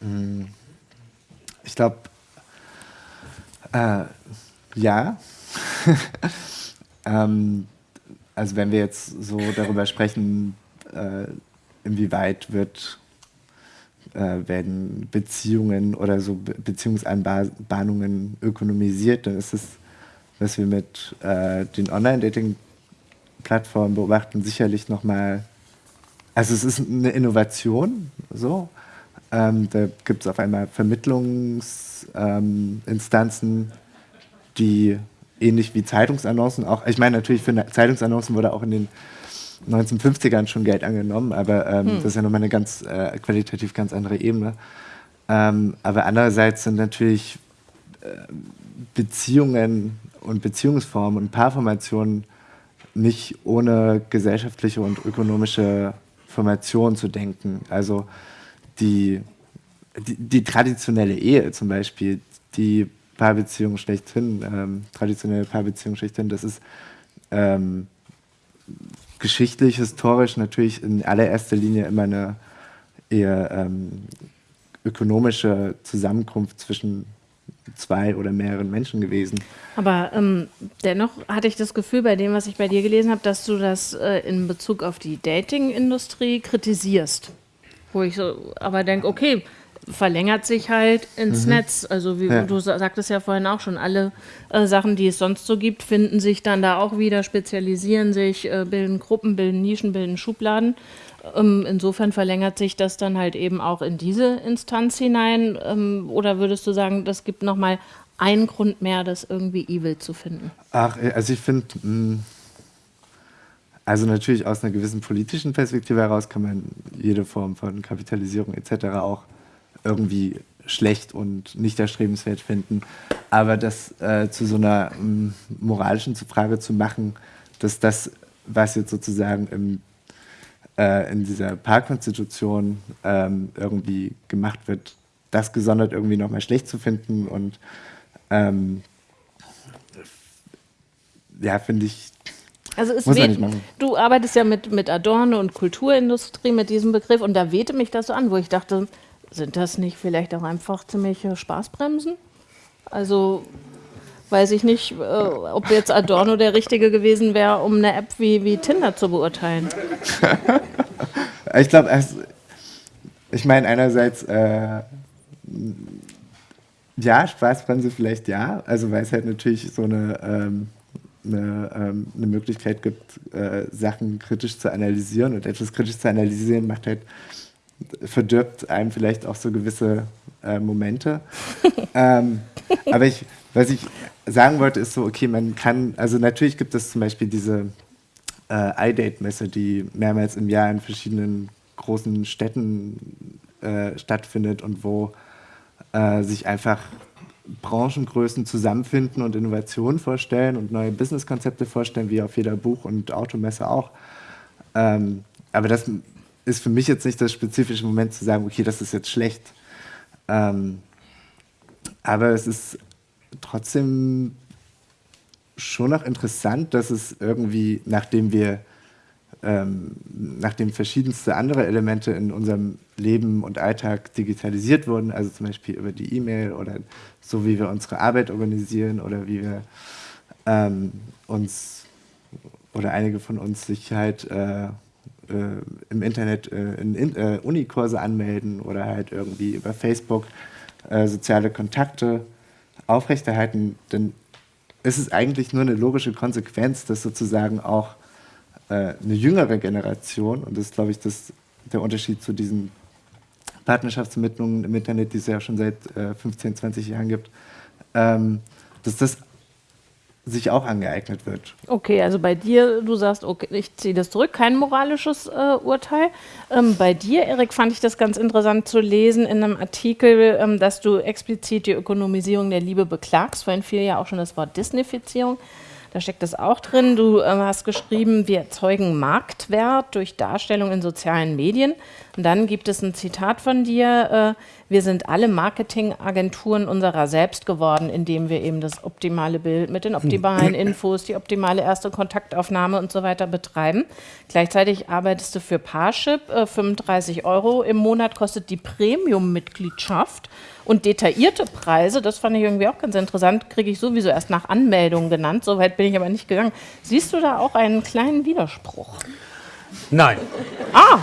Mm. Ich glaube, äh, ja. ähm, also wenn wir jetzt so darüber sprechen, äh, inwieweit wird äh, werden Beziehungen oder so Be Beziehungsanbahnungen ökonomisiert, dann ist es, was wir mit äh, den Online-Dating-Plattformen beobachten, sicherlich nochmal, also es ist eine Innovation, so. Ähm, da gibt es auf einmal Vermittlungsinstanzen, ähm, die ähnlich wie Zeitungsannoncen auch, ich meine natürlich für Zeitungsannoncen wurde auch in den 1950ern schon Geld angenommen, aber ähm, hm. das ist ja nochmal eine ganz äh, qualitativ ganz andere Ebene. Ähm, aber andererseits sind natürlich äh, Beziehungen und Beziehungsformen und Paarformationen nicht ohne gesellschaftliche und ökonomische Formation zu denken. Also die, die, die traditionelle Ehe zum Beispiel, die Paarbeziehung schlechthin, ähm, traditionelle Paarbeziehung schlechthin, das ist ähm, geschichtlich, historisch natürlich in allererster Linie immer eine eher ähm, ökonomische Zusammenkunft zwischen zwei oder mehreren Menschen gewesen. Aber ähm, dennoch hatte ich das Gefühl bei dem, was ich bei dir gelesen habe, dass du das äh, in Bezug auf die Dating-Industrie kritisierst. Wo ich so aber denke, okay, verlängert sich halt ins mhm. Netz. Also wie ja. du sagtest ja vorhin auch schon, alle äh, Sachen, die es sonst so gibt, finden sich dann da auch wieder, spezialisieren sich, äh, bilden Gruppen, bilden Nischen, bilden Schubladen. Ähm, insofern verlängert sich das dann halt eben auch in diese Instanz hinein. Ähm, oder würdest du sagen, das gibt nochmal einen Grund mehr, das irgendwie evil zu finden? Ach, äh, also ich finde, hm, also natürlich aus einer gewissen politischen Perspektive heraus kann man jede Form von Kapitalisierung etc. auch irgendwie schlecht und nicht erstrebenswert finden. Aber das äh, zu so einer ähm, moralischen Frage zu machen, dass das, was jetzt sozusagen im, äh, in dieser Parkkonstitution ähm, irgendwie gemacht wird, das gesondert irgendwie nochmal schlecht zu finden und ähm, ja, finde ich. Also es weht, du arbeitest ja mit, mit Adorno und Kulturindustrie mit diesem Begriff und da wehte mich das so an, wo ich dachte, sind das nicht vielleicht auch einfach ziemliche Spaßbremsen? Also weiß ich nicht, äh, ob jetzt Adorno der Richtige gewesen wäre, um eine App wie, wie Tinder zu beurteilen. ich glaube, ich meine einerseits, äh, ja, Spaßbremse vielleicht ja, also weil es halt natürlich so eine, ähm, eine, ähm, eine, Möglichkeit gibt, äh, Sachen kritisch zu analysieren und etwas kritisch zu analysieren macht halt verdirbt einem vielleicht auch so gewisse äh, Momente. ähm, aber ich, was ich sagen wollte, ist so, okay, man kann, also natürlich gibt es zum Beispiel diese äh, iDate-Messe, die mehrmals im Jahr in verschiedenen großen Städten äh, stattfindet und wo äh, sich einfach Branchengrößen zusammenfinden und Innovationen vorstellen und neue Businesskonzepte vorstellen, wie auf jeder Buch- und Automesse auch. Ähm, aber das ist für mich jetzt nicht das spezifische Moment zu sagen, okay, das ist jetzt schlecht. Ähm, aber es ist trotzdem schon noch interessant, dass es irgendwie, nachdem wir, ähm, nachdem verschiedenste andere Elemente in unserem Leben und Alltag digitalisiert wurden, also zum Beispiel über die E-Mail oder so, wie wir unsere Arbeit organisieren oder wie wir ähm, uns oder einige von uns sich halt äh, im Internet äh, in, in äh, Unikurse anmelden oder halt irgendwie über Facebook äh, soziale Kontakte aufrechterhalten, dann ist es eigentlich nur eine logische Konsequenz, dass sozusagen auch äh, eine jüngere Generation, und das ist, glaube ich, das, der Unterschied zu diesen Partnerschaftsvermittlungen im Internet, die es ja schon seit 15, 20 Jahren gibt, ähm, dass das sich auch angeeignet wird. Okay, also bei dir, du sagst, okay, ich ziehe das zurück, kein moralisches äh, Urteil. Ähm, bei dir, Erik, fand ich das ganz interessant zu lesen in einem Artikel, ähm, dass du explizit die Ökonomisierung der Liebe beklagst. Vorhin fiel ja auch schon das Wort Disneyfizierung. Da steckt das auch drin. Du äh, hast geschrieben, wir erzeugen Marktwert durch Darstellung in sozialen Medien. Und dann gibt es ein Zitat von dir. Äh, wir sind alle Marketingagenturen unserer selbst geworden, indem wir eben das optimale Bild mit den optimalen Infos, die optimale erste Kontaktaufnahme und so weiter betreiben. Gleichzeitig arbeitest du für Parship. Äh, 35 Euro im Monat kostet die Premium-Mitgliedschaft. Und detaillierte Preise, das fand ich irgendwie auch ganz interessant, kriege ich sowieso erst nach Anmeldung genannt. Soweit bin ich aber nicht gegangen. Siehst du da auch einen kleinen Widerspruch? Nein. Ah,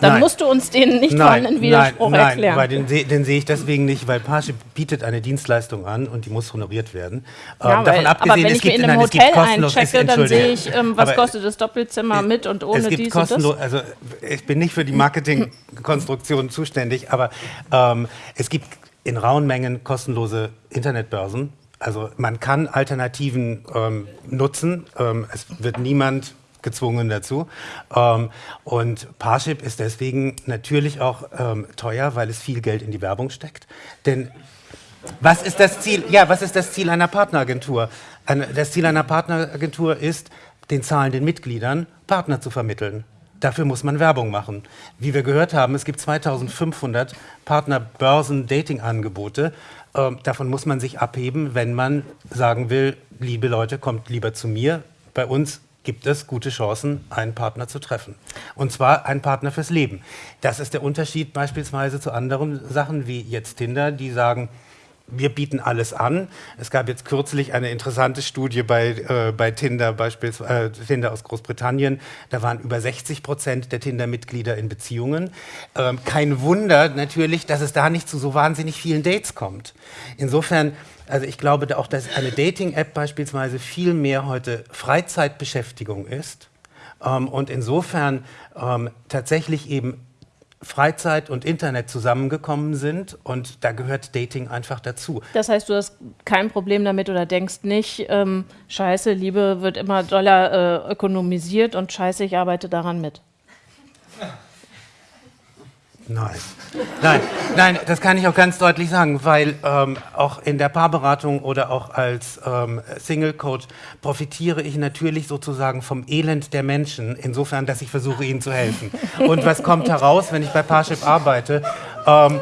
dann Nein. musst du uns den nicht Nein, vorhandenen Widerspruch nein, nein, erklären. Weil den, den sehe ich deswegen nicht, weil Parship bietet eine Dienstleistung an und die muss honoriert werden. Ja, Ähm, weil, aber wenn es ich mir gibt- in einem nein, Hotel einchecke, dann sehe ich, ähm, was Aber kostet das Doppelzimmer mit und ohne es gibt dies und das. kostenlos, also ich bin nicht für die Marketingkonstruktion zuständig, aber ähm, es gibt in rauen Mengen kostenlose Internetbörsen. Also man kann Alternativen ähm, nutzen. Ähm, es wird niemand gezwungen dazu. Ähm, und Parship ist deswegen natürlich auch ähm, teuer, weil es viel Geld in die Werbung steckt. Denn was ist das Ziel? Ja, was ist das Ziel einer Partneragentur? Eine, das Ziel einer Partneragentur ist, den zahlenden Mitgliedern Partner zu vermitteln. Dafür muss man Werbung machen. Wie wir gehört haben, es gibt 2500 Partnerbörsen-Dating-Angebote. Ähm, davon muss man sich abheben, wenn man sagen will, liebe Leute, kommt lieber zu mir. Bei uns gibt es gute Chancen, einen Partner zu treffen. Und zwar einen Partner fürs Leben. Das ist der Unterschied beispielsweise zu anderen Sachen wie jetzt Tinder, die sagen, wir bieten alles an. Es gab jetzt kürzlich eine interessante Studie bei, äh, bei Tinder, beispielsweise äh, Tinder aus Großbritannien. Da waren über 60 Prozent der Tinder-Mitglieder in Beziehungen. Ähm, kein Wunder natürlich, dass es da nicht zu so wahnsinnig vielen Dates kommt. Insofern, also ich glaube auch, dass eine Dating-App beispielsweise viel mehr heute Freizeitbeschäftigung ist. Ähm, und insofern ähm, tatsächlich eben Freizeit und Internet zusammengekommen sind und da gehört Dating einfach dazu. Das heißt, du hast kein Problem damit oder denkst nicht, ähm, scheiße, Liebe wird immer doller äh, ökonomisiert und scheiße, ich arbeite daran mit. Nein. Nein, nein, das kann ich auch ganz deutlich sagen, weil ähm, auch in der Paarberatung oder auch als ähm, Single Coach profitiere ich natürlich sozusagen vom Elend der Menschen, insofern, dass ich versuche, ihnen zu helfen. Und was kommt heraus, wenn ich bei Parship arbeite? Ähm,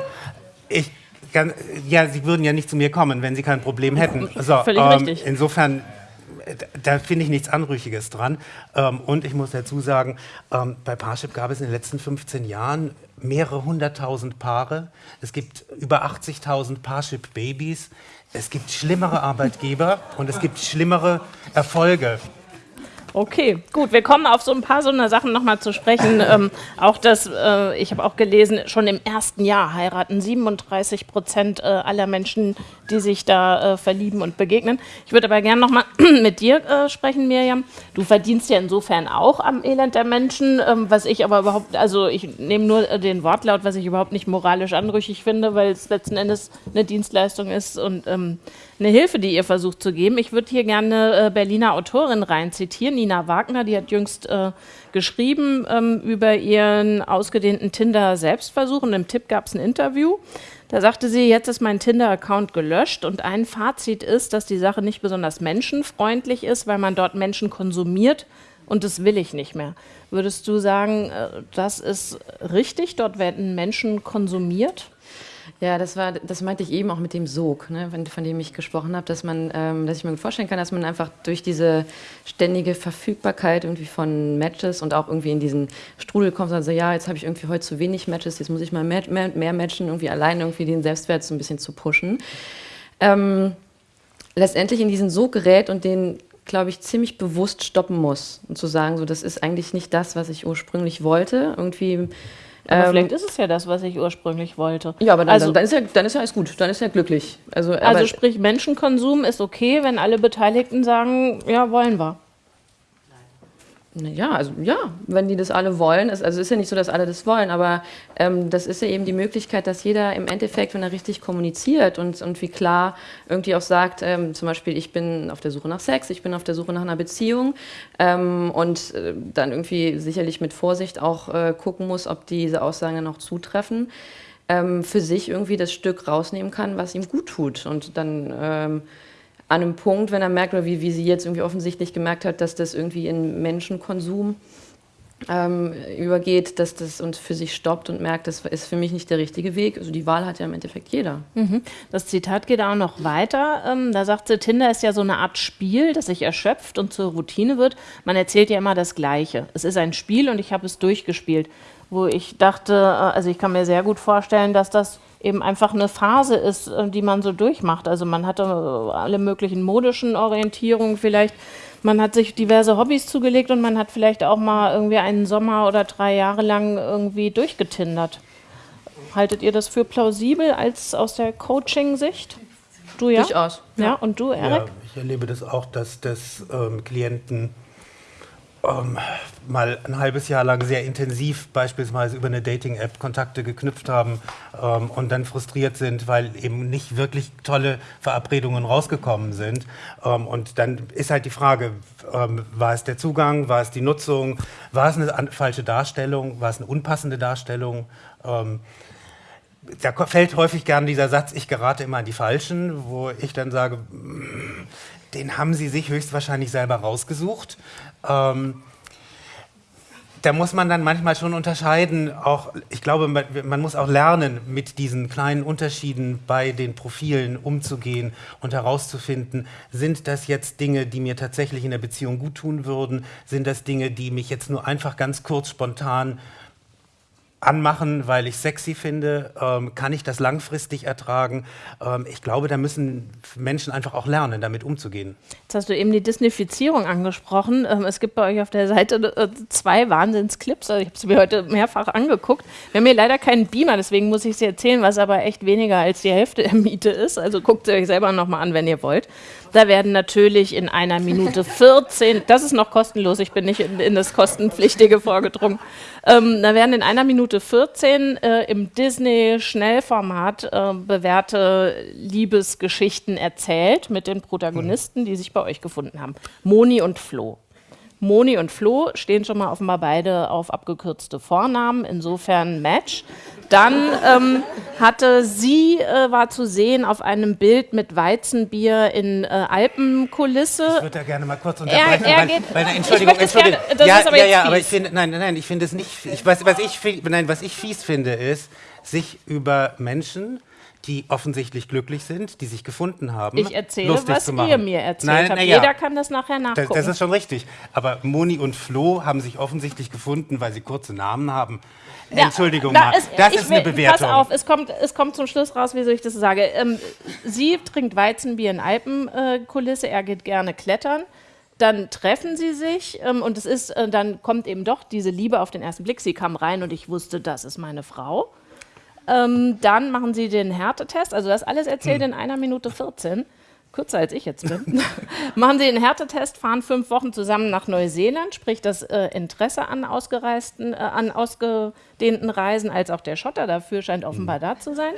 ich kann, ja, sie würden ja nicht zu mir kommen, wenn sie kein Problem hätten. So, Völlig ähm, richtig. Insofern da finde ich nichts Anrüchiges dran. Ähm, und ich muss dazu sagen, ähm, bei Parship gab es in den letzten 15 Jahren mehrere hunderttausend Paare. Es gibt über 80.000 Parship-Babys. Es gibt schlimmere Arbeitgeber und es gibt schlimmere Erfolge. Okay, gut, wir kommen auf so ein paar so eine Sachen nochmal zu sprechen. Ähm, auch das, äh, ich habe auch gelesen, schon im ersten Jahr heiraten 37 Prozent äh, aller Menschen, die sich da äh, verlieben und begegnen. Ich würde aber gerne nochmal mit dir äh, sprechen, Mirjam. Du verdienst ja insofern auch am Elend der Menschen, ähm, was ich aber überhaupt, also ich nehme nur äh, den Wortlaut, was ich überhaupt nicht moralisch anrüchig finde, weil es letzten Endes eine Dienstleistung ist und ähm, eine Hilfe, die ihr versucht zu geben. Ich würde hier gerne äh, Berliner Autorin rein zitieren, Nina Wagner, die hat jüngst äh, geschrieben ähm, über ihren ausgedehnten Tinder-Selbstversuch und im Tipp gab es ein Interview. Da sagte sie, jetzt ist mein Tinder-Account gelöscht und ein Fazit ist, dass die Sache nicht besonders menschenfreundlich ist, weil man dort Menschen konsumiert und das will ich nicht mehr. Würdest du sagen, äh, das ist richtig? Dort werden Menschen konsumiert? Ja, das war, das meinte ich eben auch mit dem Sog, ne, von, von dem ich gesprochen habe, dass man, ähm, dass ich mir vorstellen kann, dass man einfach durch diese ständige Verfügbarkeit irgendwie von Matches und auch irgendwie in diesen Strudel kommt, also ja, jetzt habe ich irgendwie heute zu wenig Matches, jetzt muss ich mal mehr, mehr, mehr matchen, irgendwie allein irgendwie den Selbstwert so ein bisschen zu pushen. Ähm, letztendlich in diesen Sog gerät und den glaube ich, ziemlich bewusst stoppen muss und zu sagen, so, das ist eigentlich nicht das, was ich ursprünglich wollte. Irgendwie aber ähm, vielleicht ist es ja das, was ich ursprünglich wollte. Ja, aber dann, also, dann, ist, ja, dann ist ja alles gut, dann ist ja glücklich. Also, also sprich, Menschenkonsum ist okay, wenn alle Beteiligten sagen, ja, wollen wir. Ja, also ja, wenn die das alle wollen. Also es ist ja nicht so, dass alle das wollen, aber ähm, das ist ja eben die Möglichkeit, dass jeder im Endeffekt, wenn er richtig kommuniziert und, und wie klar irgendwie auch sagt, ähm, zum Beispiel, ich bin auf der Suche nach Sex, ich bin auf der Suche nach einer Beziehung ähm, und äh, dann irgendwie sicherlich mit Vorsicht auch äh, gucken muss, ob diese Aussagen dann auch zutreffen, ähm, für sich irgendwie das Stück rausnehmen kann, was ihm gut tut und dann ähm, an einem Punkt, wenn er merkt, oder wie, wie sie jetzt irgendwie offensichtlich gemerkt hat, dass das irgendwie in Menschenkonsum ähm, übergeht, dass das uns für sich stoppt und merkt, das ist für mich nicht der richtige Weg. Also die Wahl hat ja im Endeffekt jeder. Mhm. Das Zitat geht auch noch weiter. Ähm, da sagt sie, Tinder ist ja so eine Art Spiel, das sich erschöpft und zur Routine wird. Man erzählt ja immer das Gleiche. Es ist ein Spiel und ich habe es durchgespielt. Wo ich dachte, äh, also ich kann mir sehr gut vorstellen, dass das eben einfach eine Phase ist, äh, die man so durchmacht. Also man hatte äh, alle möglichen modischen Orientierungen vielleicht. Man hat sich diverse Hobbys zugelegt und man hat vielleicht auch mal irgendwie einen Sommer oder drei Jahre lang irgendwie durchgetindert. Haltet ihr das für plausibel als aus der Coaching-Sicht? Du ja? Durchaus. Ja, ja. und du, Erik? Ja, ich erlebe das auch, dass das ähm, Klienten ähm, mal ein halbes Jahr lang sehr intensiv beispielsweise über eine Dating-App Kontakte geknüpft haben ähm, und dann frustriert sind, weil eben nicht wirklich tolle Verabredungen rausgekommen sind. Ähm, und dann ist halt die Frage, ähm, war es der Zugang, war es die Nutzung, war es eine falsche Darstellung, war es eine unpassende Darstellung? Ähm, da fällt häufig gern dieser Satz, ich gerate immer an die Falschen, wo ich dann sage, mm, den haben sie sich höchstwahrscheinlich selber rausgesucht. Ähm, da muss man dann manchmal schon unterscheiden, auch, ich glaube, man, man, muss auch lernen, mit diesen kleinen Unterschieden bei den Profilen umzugehen und herauszufinden, sind das jetzt Dinge, die mir tatsächlich in der Beziehung gut tun würden, sind das Dinge, die mich jetzt nur einfach ganz kurz spontan anmachen, weil ich sexy finde? Ähm, kann ich das langfristig ertragen? Ähm, ich glaube, da müssen Menschen einfach auch lernen, damit umzugehen. Jetzt hast du eben die Disneyfizierung angesprochen. Ähm, es gibt bei euch auf der Seite äh, zwei Wahnsinnsclips. Also ich habe sie mir heute mehrfach angeguckt. Wir haben hier leider keinen Beamer, deswegen muss ich sie erzählen, was aber echt weniger als die Hälfte der Miete ist. Also guckt sie euch selber nochmal an, wenn ihr wollt. Da werden natürlich in einer Minute 14, das ist noch kostenlos, ich bin nicht in, in das Kostenpflichtige vorgedrungen, ähm, da werden in einer Minute 14 äh, im Disney-Schnellformat äh, bewährte Liebesgeschichten erzählt mit den Protagonisten, die sich bei euch gefunden haben. Moni und Flo. Moni und Flo stehen schon mal offenbar beide auf abgekürzte Vornamen, insofern Match. Dann ähm, hatte sie, äh, war zu sehen auf einem Bild mit Weizenbier in äh, Alpenkulisse. Ich würde da gerne mal kurz unterbrechen, er, er weil, weil, weil, Entschuldigung, Entschuldigung. Gerne, ja, ja, ja, aber ich finde, nein, nein, ich finde es nicht, ich, was, was, ich, nein, was ich fies finde, ist, sich über Menschen die offensichtlich glücklich sind, die sich gefunden haben. Ich erzähle, was ihr mir erzählt Nein, habt. Ja. Jeder kann das nachher nachgucken. Das, das, ist schon richtig. Aber Moni und Flo haben sich offensichtlich gefunden, weil sie kurze Namen haben. Ja, Entschuldigung, da ist, das ist will, eine Bewertung. Pass auf, es kommt, es kommt zum Schluss raus, wie soll ich das sage. Ähm, sie trinkt Weizenbier in Alpenkulisse, äh, er geht gerne klettern. Dann treffen sie sich ähm, und es ist, äh, dann kommt eben doch diese Liebe auf den ersten Blick. Sie kam rein und ich wusste, das ist meine Frau. Ähm, dann machen sie den Härtetest, also das alles erzählt hm. in einer Minute 14 kürzer als ich jetzt bin, machen sie den Härtetest, fahren fünf Wochen zusammen nach Neuseeland, sprich das äh, Interesse an ausgereisten, äh, an ausgedehnten Reisen, als auch der Schotter dafür scheint offenbar mhm. da zu sein.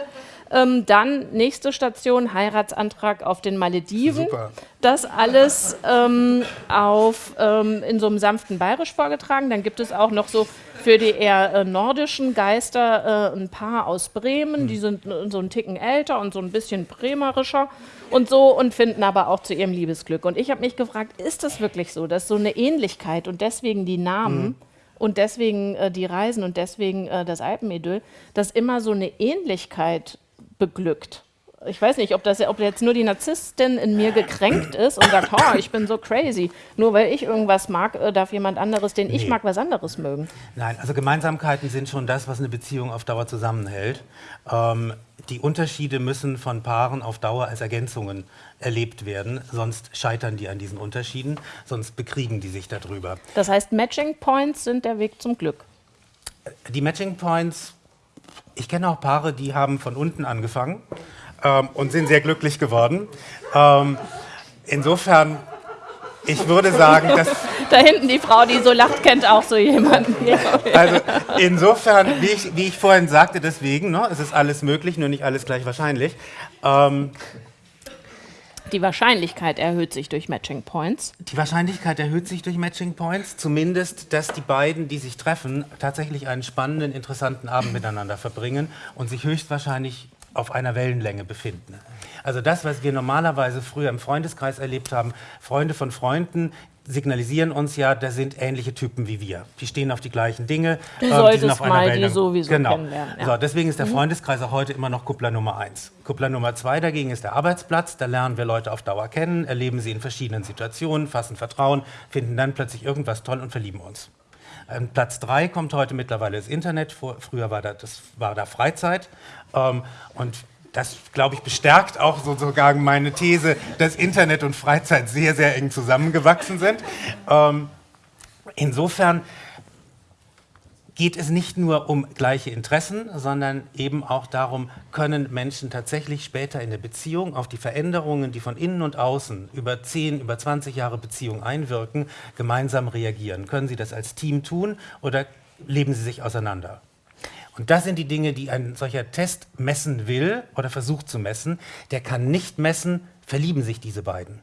Ähm, dann nächste Station, Heiratsantrag auf den Malediven. Super. Das alles ähm, auf, ähm, in so einem sanften Bayerisch vorgetragen. Dann gibt es auch noch so für die eher äh, nordischen Geister äh, ein Paar aus Bremen, die sind äh, so einen Ticken älter und so ein bisschen bremerischer und so und finden aber auch zu ihrem Liebesglück. Und ich habe mich gefragt, ist das wirklich so, dass so eine Ähnlichkeit und deswegen die Namen mhm. und deswegen äh, die Reisen und deswegen äh, das Alpenidyll, dass immer so eine Ähnlichkeit beglückt. Ich weiß nicht, ob, das, ob jetzt nur die Narzisstin in mir gekränkt ist und sagt, oh, ich bin so crazy. Nur weil ich irgendwas mag, äh, darf jemand anderes, den ich Nee. mag, was anderes mögen. Nein, also Gemeinsamkeiten sind schon das, was eine Beziehung auf Dauer zusammenhält. Ähm, die Unterschiede müssen von Paaren auf Dauer als Ergänzungen erlebt werden, sonst scheitern die an diesen Unterschieden, sonst bekriegen die sich darüber. Das heißt, Matching Points sind der Weg zum Glück. Die Matching Points, ich kenne auch Paare, die haben von unten angefangen ähm, und sind sehr glücklich geworden. Ähm, insofern, ich würde sagen, dass Da hinten die Frau, die so lacht, kennt auch so jemanden. Also insofern, wie ich, wie ich vorhin sagte, deswegen, ne, es ist alles möglich, nur nicht alles gleich wahrscheinlich. Ähm, Die Wahrscheinlichkeit erhöht sich durch Matching Points. die Wahrscheinlichkeit erhöht sich durch Matching Points, zumindest, dass die beiden, die sich treffen, tatsächlich einen spannenden, interessanten Abend miteinander verbringen und sich höchstwahrscheinlich auf einer Wellenlänge befinden. Also das, was wir normalerweise früher im Freundeskreis erlebt haben, Freunde von Freunden signalisieren uns ja, da sind ähnliche Typen wie wir. Die stehen auf die gleichen Dinge. Du ähm, die solltest sind auf einer mal die Wellenlänge. sowieso genau. kennenlernen, ja. So, deswegen ist der Freundeskreis auch heute immer noch Kuppler Nummer eins. Kuppler Nummer zwei dagegen ist der Arbeitsplatz. Da lernen wir Leute auf Dauer kennen, erleben sie in verschiedenen Situationen, fassen Vertrauen, finden dann plötzlich irgendwas toll und verlieben uns. Ähm, Platz drei kommt heute mittlerweile das Internet. Vor, früher war da, das war da Freizeit. Ähm, und das, glaube ich, bestärkt auch sozusagen meine These, dass Internet und Freizeit sehr, sehr eng zusammengewachsen sind. Ähm, insofern geht es nicht nur um gleiche Interessen, sondern eben auch darum, können Menschen tatsächlich später in der Beziehung auf die Veränderungen, die von innen und außen über 10, über 20 Jahre Beziehung einwirken, gemeinsam reagieren. Können sie das als Team tun oder leben sie sich auseinander? Und das sind die Dinge, die ein solcher Test messen will oder versucht zu messen. Der kann nicht messen, verlieben sich diese beiden.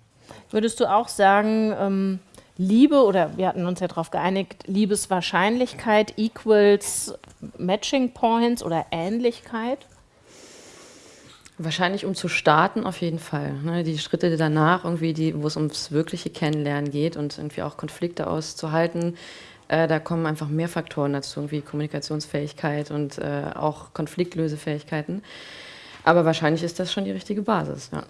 Würdest du auch sagen, ähm, Liebe, oder wir hatten uns ja darauf geeinigt, Liebeswahrscheinlichkeit equals Matching Points oder Ähnlichkeit? Wahrscheinlich um zu starten auf jeden Fall. Ne? Die Schritte danach, irgendwie, die, wo es ums wirkliche Kennenlernen geht und irgendwie auch Konflikte auszuhalten, äh, da kommen einfach mehr Faktoren dazu, irgendwie Kommunikationsfähigkeit und äh, auch Konfliktlösefähigkeiten. Aber wahrscheinlich ist das schon die richtige Basis. Ja.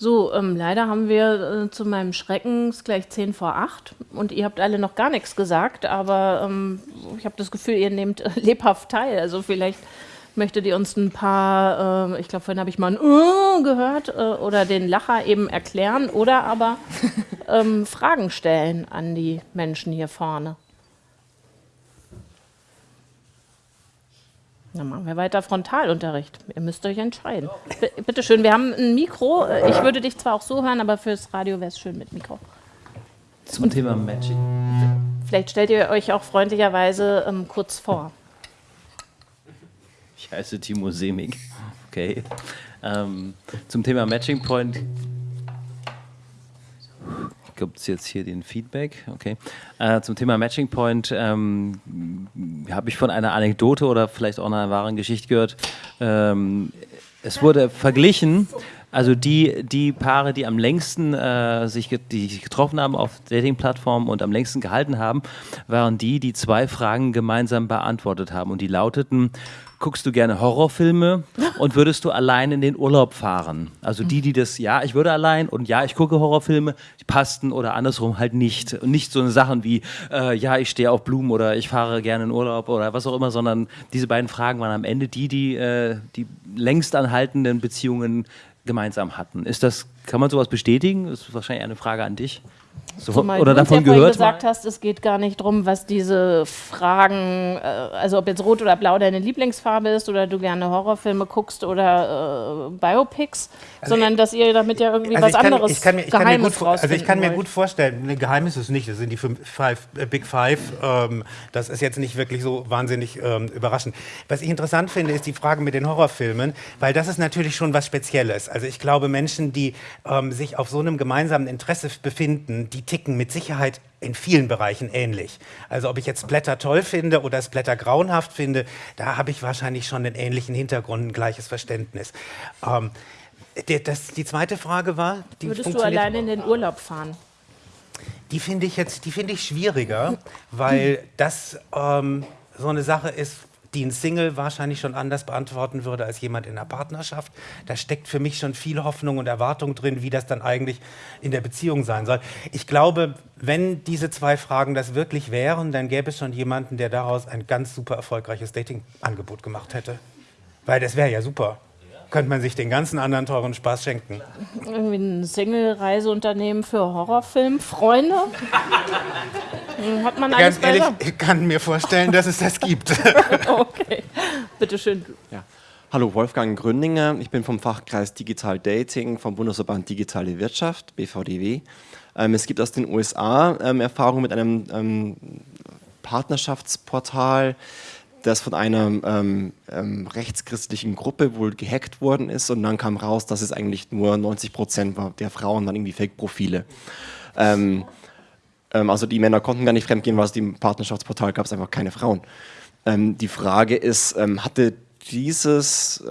So, ähm, leider haben wir äh, zu meinem Schrecken gleich 10 vor 8 und ihr habt alle noch gar nichts gesagt, aber ähm, ich habe das Gefühl, ihr nehmt äh, lebhaft teil. Also vielleicht möchtet ihr uns ein paar, äh, ich glaube, vorhin habe ich mal ein uh, gehört äh, oder den Lacher eben erklären oder aber ähm, Fragen stellen an die Menschen hier vorne. Dann machen wir weiter Frontalunterricht. Ihr müsst euch entscheiden. B bitte schön, wir haben ein Mikro. Äh, Ich würde dich zwar auch so hören, aber fürs Radio wäre es schön mit Mikro. Zum Thema Matching. Vielleicht stellt ihr euch auch freundlicherweise ähm, kurz vor. Ich heiße Timo Semig. Okay. Ähm, zum Thema Matching Point. Gibt es jetzt hier den Feedback? Okay. Äh, zum Thema Matching Point ähm, habe ich von einer Anekdote oder vielleicht auch einer wahren Geschichte gehört. Ähm, es wurde verglichen, also die, die Paare, die am längsten äh, sich, die sich getroffen haben auf Dating-Plattformen und am längsten gehalten haben, waren die, die zwei Fragen gemeinsam beantwortet haben. Und die lauteten, guckst du gerne Horrorfilme und würdest du allein in den Urlaub fahren? Also die, die das, ja, ich würde allein und ja, ich gucke Horrorfilme, die passten oder andersrum halt nicht. Und nicht so eine Sachen wie, äh, ja, ich stehe auf Blumen oder ich fahre gerne in Urlaub oder was auch immer, sondern diese beiden Fragen waren am Ende die, die äh, die längst anhaltenden Beziehungen gemeinsam hatten. Ist das, kann man sowas bestätigen? Das ist wahrscheinlich eine Frage an dich. So, Zumal oder du davon ja gehört? gesagt hast, es geht gar nicht darum, was diese Fragen, äh, also ob jetzt rot oder blau deine Lieblingsfarbe ist oder du gerne Horrorfilme guckst oder äh, Biopics, sondern dass ihr damit ja irgendwie was Also ich kann, anderes ich kann mir, ich kann mir Geheimes gut, also ich kann mir gut vorstellen, ne, geheim ist es nicht, das sind die fünf, five, äh, Big Five, ähm, das ist jetzt nicht wirklich so wahnsinnig ähm, überraschend. Was ich interessant finde, ist die Frage mit den Horrorfilmen, weil das ist natürlich schon was Spezielles. Also ich glaube, Menschen, die ähm, sich auf so einem gemeinsamen Interesse befinden, die ticken mit Sicherheit in vielen Bereichen ähnlich. Also ob ich jetzt Blätter toll finde oder es Blätter grauenhaft finde, da habe ich wahrscheinlich schon einen ähnlichen Hintergrund, ein gleiches Verständnis. Ähm, das, die zweite Frage war, die Würdest du alleine in den Urlaub fahren? die finde ich jetzt, die finde ich schwieriger, weil das ähm, so eine Sache ist, die ein Single wahrscheinlich schon anders beantworten würde als jemand in einer Partnerschaft. Da steckt für mich schon viel Hoffnung und Erwartung drin, wie das dann eigentlich in der Beziehung sein soll. Ich glaube, wenn diese zwei Fragen das wirklich wären, dann gäbe es schon jemanden, der daraus ein ganz super erfolgreiches Dating-Angebot gemacht hätte. Weil das wäre ja super könnte man sich den ganzen anderen teuren Spaß schenken. Irgendwie ein Single-Reiseunternehmen für Horrorfilmfreunde? Hat man alles Ganz ehrlich, ich kann mir vorstellen, dass es das gibt. okay, bitteschön. Ja. Hallo, Wolfgang Gründinger. Ich bin vom Fachkreis Digital Dating vom Bundesverband Digitale Wirtschaft, BVDW. Ähm, es gibt aus den USA ähm, Erfahrungen mit einem ähm, Partnerschaftsportal, das von einer ähm, ähm, rechtschristlichen Gruppe wohl gehackt worden ist und dann kam raus, dass es eigentlich nur 90 Prozent der Frauen dann irgendwie Fake-Profile. Ähm, ähm, also die Männer konnten gar nicht fremdgehen, weil es im Partnerschaftsportal gab es einfach keine Frauen. Ähm, die Frage ist, ähm, hatte dieses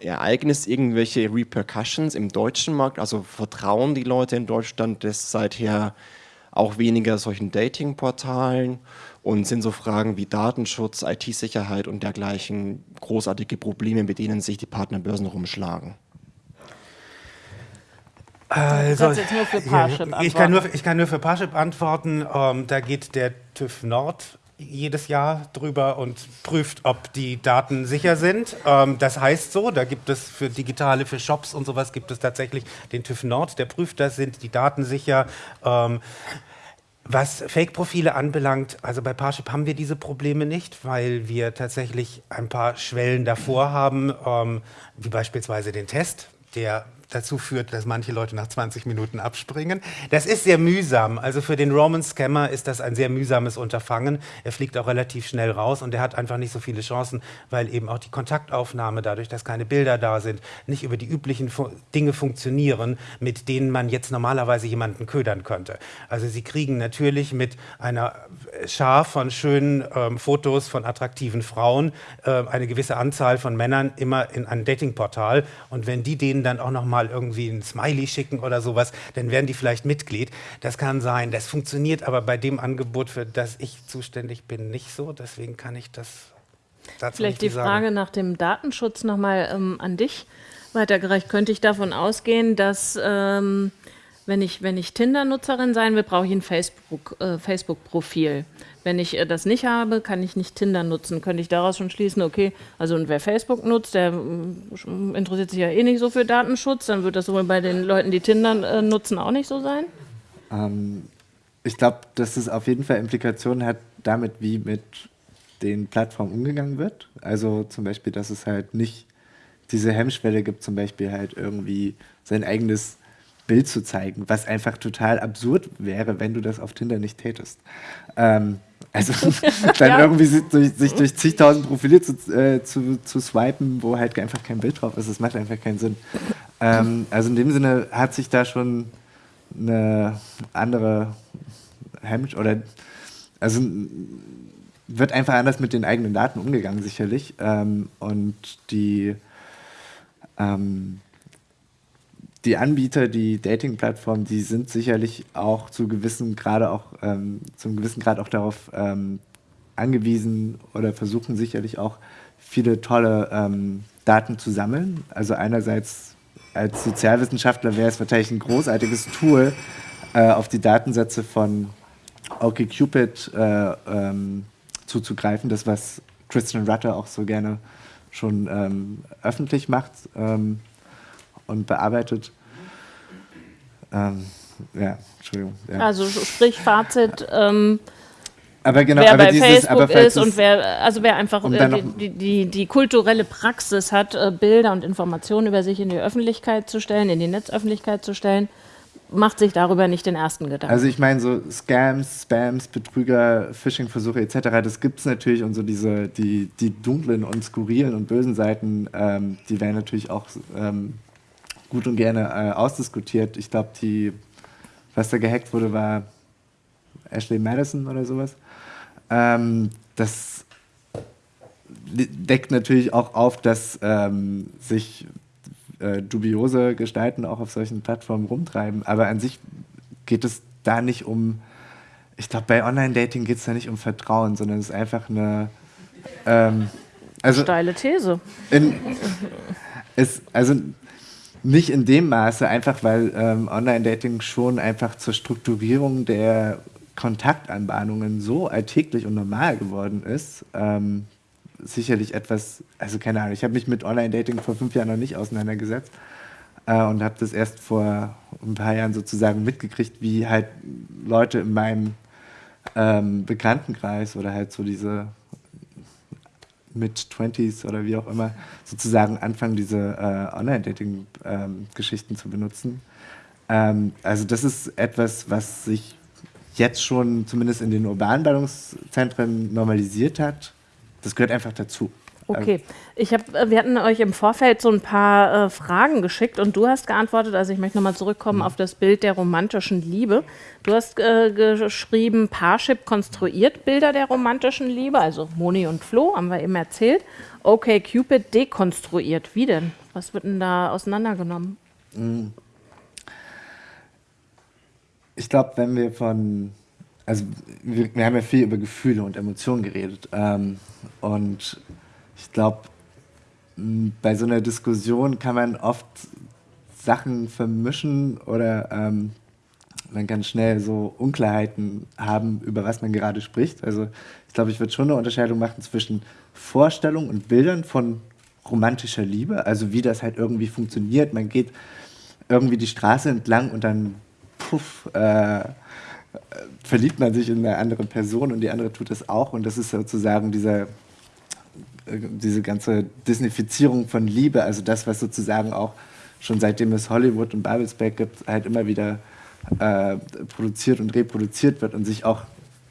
Ereignis irgendwelche Repercussions im deutschen Markt? Also vertrauen die Leute in Deutschland das seither auch weniger solchen Dating-Portalen? Und sind so Fragen wie Datenschutz, IT-Sicherheit und dergleichen großartige Probleme, mit denen sich die Partnerbörsen rumschlagen. Also, ich, kann nur, ich kann nur für Parship antworten. Ähm, da geht der TÜV Nord jedes Jahr drüber und prüft, ob die Daten sicher sind. Ähm, das heißt so, da gibt es für digitale, für Shops und sowas gibt es tatsächlich den TÜV Nord, der prüft das, sind die Daten sicher. Ähm, was Fake-Profile anbelangt, also bei Parship haben wir diese Probleme nicht, weil wir tatsächlich ein paar Schwellen davor haben, ähm, wie beispielsweise den Test, der dazu führt, dass manche Leute nach 20 Minuten abspringen. Das ist sehr mühsam. Also für den Roman Scammer ist das ein sehr mühsames Unterfangen. Er fliegt auch relativ schnell raus und er hat einfach nicht so viele Chancen, weil eben auch die Kontaktaufnahme, dadurch, dass keine Bilder da sind, nicht über die üblichen Fu Dinge funktionieren, mit denen man jetzt normalerweise jemanden ködern könnte. Also sie kriegen natürlich mit einer Schar von schönen ähm, Fotos von attraktiven Frauen äh, eine gewisse Anzahl von Männern immer in ein Datingportal und wenn die denen dann auch noch mal mal irgendwie ein Smiley schicken oder sowas, dann werden die vielleicht Mitglied. Das kann sein. Das funktioniert aber bei dem Angebot, für das ich zuständig bin, nicht so. Deswegen kann ich das dazu Vielleicht die Frage sagen. nach dem Datenschutz nochmal ähm, an dich weitergereicht. Könnte ich davon ausgehen, dass ähm, wenn ich, wenn ich Tinder-Nutzerin sein will, brauche ich ein Facebook-Profil. Äh, Facebook wenn ich äh, das nicht habe, kann ich nicht Tinder nutzen. Könnte ich daraus schon schließen, okay, also und wer Facebook nutzt, der mm, interessiert sich ja eh nicht so für Datenschutz, dann wird das wohl bei den Leuten, die Tinder äh, nutzen, auch nicht so sein? Ähm, ich glaube, dass es auf jeden Fall Implikationen hat damit, wie mit den Plattformen umgegangen wird. Also zum Beispiel, dass es halt nicht diese Hemmschwelle gibt, zum Beispiel halt irgendwie sein eigenes Bild zu zeigen, was einfach total absurd wäre, wenn du das auf Tinder nicht tätest. Ähm, also dann ja. irgendwie sich durch, sich durch zigtausend Profile zu, äh, zu, zu, swipen, wo halt einfach kein Bild drauf ist, das macht einfach keinen Sinn. Ähm, also in dem Sinne hat sich da schon eine andere Hemmsch oder also wird einfach anders mit den eigenen Daten umgegangen, sicherlich. Ähm, und die ähm, die Anbieter, die Dating-Plattformen, die sind sicherlich auch zu gewissen Grade auch ähm, zum gewissen Grad auch darauf ähm, angewiesen oder versuchen sicherlich auch viele tolle ähm, Daten zu sammeln. Also einerseits als Sozialwissenschaftler wäre es wahrscheinlich ein großartiges Tool, äh, auf die Datensätze von OkCupid äh, ähm, zuzugreifen. Das, was Christian Rutter auch so gerne schon ähm, öffentlich macht. Und bearbeitet. Ähm, ja, Entschuldigung. Ja. Also sprich Fazit. Ähm, aber genau, wer aber bei dieses, Facebook aber ist und wer, also wer einfach um äh, die, die, die, kulturelle Praxis hat, äh, Bilder und Informationen über sich in die Öffentlichkeit zu stellen, in die Netzöffentlichkeit zu stellen, macht sich darüber nicht den ersten Gedanken. Also ich meine, so Scams, Spams, Betrüger, Phishing-Versuche etc., das gibt es natürlich und so diese, die, die dunklen und skurrilen und bösen Seiten, ähm, die werden natürlich auch ähm, gut und gerne äh, ausdiskutiert. Ich glaube, die, was da gehackt wurde, war Ashley Madison oder sowas. Ähm, das deckt natürlich auch auf, dass ähm, sich äh, dubiose Gestalten auch auf solchen Plattformen rumtreiben. Aber an sich geht es da nicht um, ich glaube, bei Online-Dating geht es da nicht um Vertrauen, sondern es ist einfach eine Ähm, also Steile These. in, ist, also nicht in dem Maße, einfach weil ähm, Online-Dating schon einfach zur Strukturierung der Kontaktanbahnungen so alltäglich und normal geworden ist. Ähm, sicherlich etwas, also keine Ahnung, ich habe mich mit Online-Dating vor fünf Jahren noch nicht auseinandergesetzt äh, und habe das erst vor ein paar Jahren sozusagen mitgekriegt, wie halt Leute in meinem ähm, Bekanntenkreis oder halt so diese Mid-20s oder wie auch immer sozusagen anfangen, diese äh, Online-Dating-Geschichten ähm, zu benutzen. Ähm, also das ist etwas, was sich jetzt schon zumindest in den urbanen Ballungszentren normalisiert hat. Das gehört einfach dazu. Okay, ich hab, äh, wir hatten euch im Vorfeld so ein paar äh, Fragen geschickt und du hast geantwortet, also ich möchte nochmal zurückkommen mhm. auf das Bild der romantischen Liebe. Du hast äh, geschrieben, Parship konstruiert Bilder der romantischen Liebe, also Moni und Flo, haben wir eben erzählt. Okay, Cupid dekonstruiert. Wie denn? Was wird denn da auseinandergenommen? Mhm. Ich glaube, wenn wir von, also wir, wir, haben ja viel über Gefühle und Emotionen geredet ähm, und ich glaube, bei so einer Diskussion kann man oft Sachen vermischen oder ähm, man kann schnell so Unklarheiten haben, über was man gerade spricht. Also ich glaube, ich würde schon eine Unterscheidung machen zwischen Vorstellungen und Bildern von romantischer Liebe, also wie das halt irgendwie funktioniert. Man geht irgendwie die Straße entlang und dann puff, äh, verliebt man sich in eine andere Person und die andere tut es auch und das ist sozusagen dieser diese ganze Disneyfizierung von Liebe, also das, was sozusagen auch schon seitdem es Hollywood und Babelsberg gibt, halt immer wieder äh, produziert und reproduziert wird und sich auch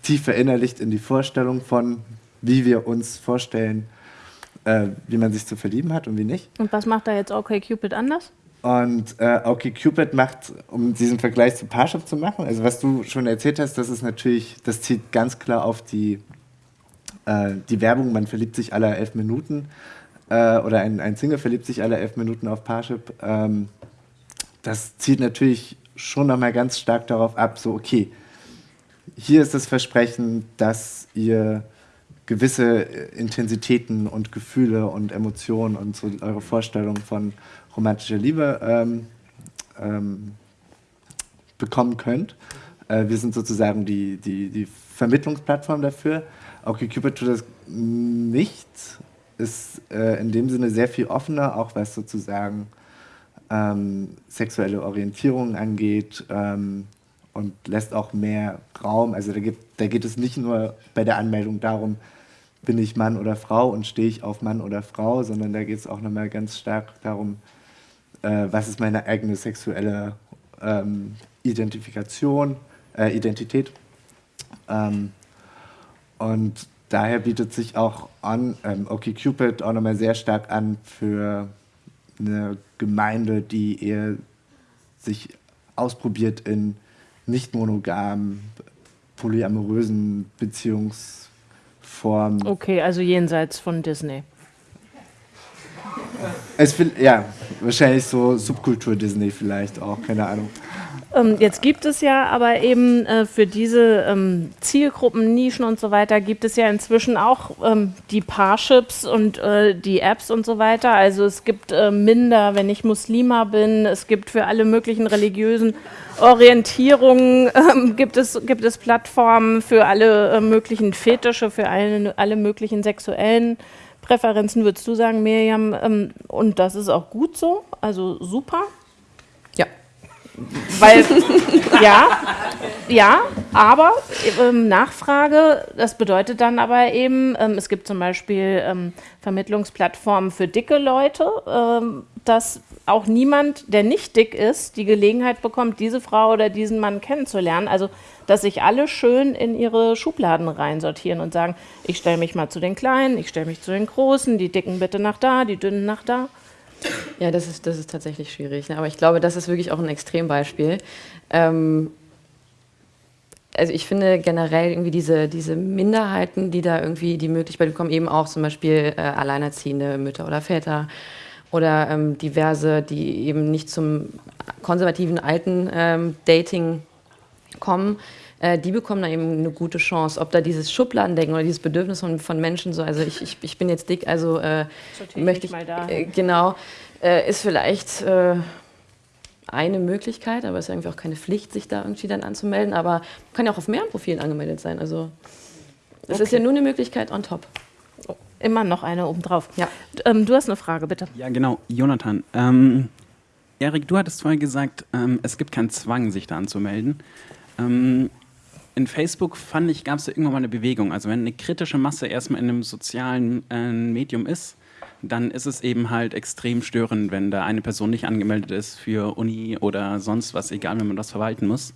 tief verinnerlicht in die Vorstellung von, wie wir uns vorstellen, äh, wie man sich zu verlieben hat und wie nicht. Und was macht da jetzt OK Cupid anders? Und äh, OK Cupid macht, um diesen Vergleich zu Parship zu machen, also was du schon erzählt hast, das ist natürlich, das zieht ganz klar auf die äh, die Werbung, man verliebt sich alle elf Minuten äh, oder ein, ein Single verliebt sich alle elf Minuten auf Parship, ähm, das zielt natürlich schon nochmal ganz stark darauf ab, so okay, hier ist das Versprechen, dass ihr gewisse Intensitäten und Gefühle und Emotionen und so eure Vorstellung von romantischer Liebe ähm, ähm, bekommen könnt. Äh, wir sind sozusagen die, die, die Vermittlungsplattform dafür. OkCupid tut das nicht, ist äh, in dem Sinne sehr viel offener, auch was sozusagen ähm, sexuelle Orientierung angeht ähm, und lässt auch mehr Raum. Also da, gibt, da geht es nicht nur bei der Anmeldung darum, bin ich Mann oder Frau und stehe ich auf Mann oder Frau, sondern da geht es auch nochmal ganz stark darum, äh, was ist meine eigene sexuelle ähm, Identifikation, äh, Identität. Ähm, und daher bietet sich auch an, ähm, OkCupid auch nochmal sehr stark an für eine Gemeinde, die eher sich ausprobiert in nicht monogamen, polyamorösen Beziehungsformen. Okay, also jenseits von Disney. Es, ja, wahrscheinlich so Subkultur Disney vielleicht auch, keine Ahnung. Ähm, jetzt gibt es ja aber eben äh, für diese ähm, Zielgruppen, Nischen und so weiter, gibt es ja inzwischen auch ähm, die Parships und äh, die Apps und so weiter. Also es gibt äh, Minder, wenn ich Muslima bin. Es gibt für alle möglichen religiösen Orientierungen, gibt, es, gibt es Plattformen für alle möglichen Fetische, für alle, alle möglichen sexuellen Präferenzen, würdest du sagen, Miriam? Und das ist auch gut so, also super. Weil, ja, ja, aber ähm, Nachfrage, das bedeutet dann aber eben, ähm, es gibt zum Beispiel ähm, Vermittlungsplattformen für dicke Leute, ähm, dass auch niemand, der nicht dick ist, die Gelegenheit bekommt, diese Frau oder diesen Mann kennenzulernen. Also, dass sich alle schön in ihre Schubladen reinsortieren und sagen, ich stelle mich mal zu den Kleinen, ich stelle mich zu den Großen, die Dicken bitte nach da, die Dünnen nach da. Ja, das ist, das ist tatsächlich schwierig. Ne? Aber ich glaube, das ist wirklich auch ein Extrembeispiel. Ähm, also ich finde generell irgendwie diese, diese Minderheiten, die da irgendwie die Möglichkeit bekommen, eben auch zum Beispiel äh, alleinerziehende Mütter oder Väter oder ähm, diverse, die eben nicht zum konservativen alten ähm, Dating kommen, die bekommen da eben eine gute Chance. Ob da dieses Schubladendenken oder dieses Bedürfnis von, von Menschen so, also ich, ich, ich bin jetzt dick, also äh, möchte ich, mal da. äh, genau, äh, ist vielleicht äh, eine Möglichkeit, aber es ist irgendwie auch keine Pflicht, sich da irgendwie dann anzumelden, aber kann ja auch auf mehreren Profilen angemeldet sein, also es ist ja nur eine Möglichkeit on top. Immer noch eine obendrauf. Ja. Ähm, du hast eine Frage, bitte. Ja, genau. Jonathan, ähm, Erik, du hattest vorhin gesagt, ähm, es gibt keinen Zwang, sich da anzumelden. Ähm, in Facebook fand ich, gab es da irgendwann mal eine Bewegung. Also wenn eine kritische Masse erstmal in einem sozialen äh, Medium ist, dann ist es eben halt extrem störend, wenn da eine Person nicht angemeldet ist für Uni oder sonst was, egal wenn man das verwalten muss.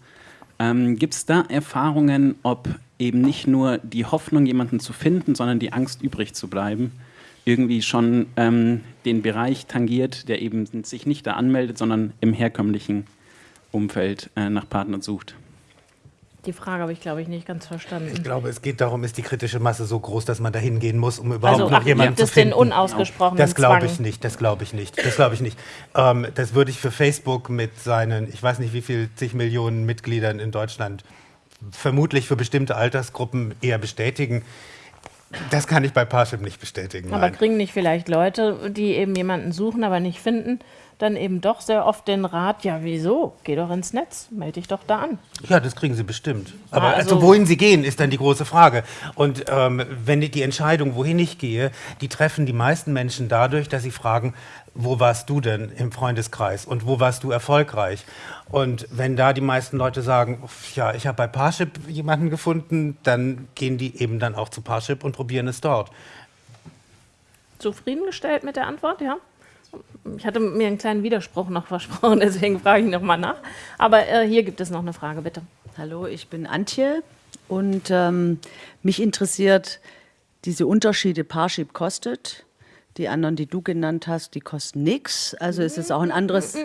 Ähm, Gibt es da Erfahrungen, ob eben nicht nur die Hoffnung, jemanden zu finden, sondern die Angst, übrig zu bleiben, irgendwie schon ähm, den Bereich tangiert, der eben sich nicht da anmeldet, sondern im herkömmlichen Umfeld äh, nach Partnern sucht? Die Frage habe ich, glaube ich, nicht ganz verstanden. Ich glaube, es geht darum, ist die kritische Masse so groß, dass man da hingehen muss, um überhaupt also noch ach, jemanden gibt zu es den finden. unausgesprochenen Das glaube ich nicht, das glaube ich nicht, das glaube ich nicht. Ähm, das würde ich für Facebook mit seinen, ich weiß nicht wie viel, zig Millionen Mitgliedern in Deutschland, vermutlich für bestimmte Altersgruppen eher bestätigen. Das kann ich bei Parship nicht bestätigen. Aber nein. kriegen nicht vielleicht Leute, die eben jemanden suchen, aber nicht finden, dann eben doch sehr oft den Rat, ja wieso, geh doch ins Netz, melde dich doch da an. Ja, das kriegen sie bestimmt. Aber also, also- wohin sie gehen, ist dann die große Frage. Und ähm, wenn die, die Entscheidung, wohin ich gehe, die treffen die meisten Menschen dadurch, dass sie fragen, wo warst du denn im Freundeskreis und wo warst du erfolgreich? Und wenn da die meisten Leute sagen, ja, ich habe bei Parship jemanden gefunden, dann gehen die eben dann auch zu Parship und probieren es dort. Zufriedengestellt mit der Antwort, ja? Ich hatte mir einen kleinen Widerspruch noch versprochen, deswegen frage ich nochmal nach. Aber äh, hier gibt es noch eine Frage, bitte. Hallo, ich bin Antje und ähm, mich interessiert diese Unterschiede Parship kostet. Die anderen, die du genannt hast, die kosten nichts. Also ist es auch ein anderes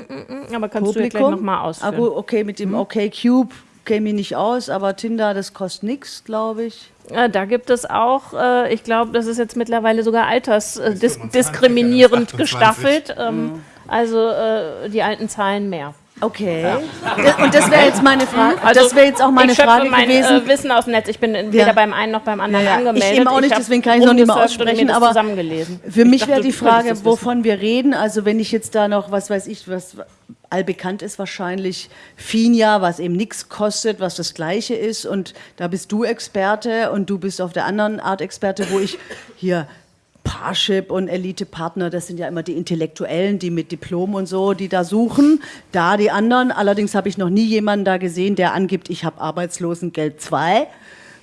Aber kannst du ja gleich Publikum. nochmal Ah, ausführen? gut, okay, mit dem OK Cube käme ich nicht aus, aber Tinder, das kostet nichts, glaube ich. Ja, da gibt es auch, äh, ich glaube, das ist jetzt mittlerweile sogar altersdiskriminierend 25, diskriminierend 28. gestaffelt. Ähm, Also äh, die alten Zahlen mehr. Okay. Das- Und das wäre jetzt meine Frage. das wäre jetzt auch meine Also ich Frage mein gewesen. Äh, Wissen aus dem Netz. Ich bin weder beim einen noch beim anderen Ja, ja. angemeldet. Ich eben auch nicht, hab deswegen kann ich noch nicht mal aussprechen, aber. Für Ich mich wäre die Frage, wovon wir reden. Also wenn ich jetzt da noch, was weiß ich, was allbekannt ist wahrscheinlich, Finja, was eben nichts kostet, was das Gleiche ist. Und da bist du Experte und du bist auf der anderen Art Experte, wo ich hier Parship und Elite-Partner, das sind ja immer die Intellektuellen, die mit Diplom und so, die da suchen. Da die anderen, allerdings habe ich noch nie jemanden da gesehen, der angibt, ich habe Arbeitslosengeld 2.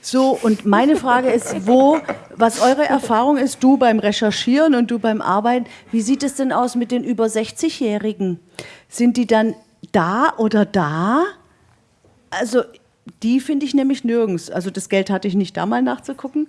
So, und meine Frage ist, wo, was eure Erfahrung ist, du beim Recherchieren und du beim Arbeiten, wie sieht es denn aus mit den über 60-Jährigen? Sind die dann da oder da? Also, die finde ich nämlich nirgends. Also, das Geld hatte ich nicht da mal nachzugucken.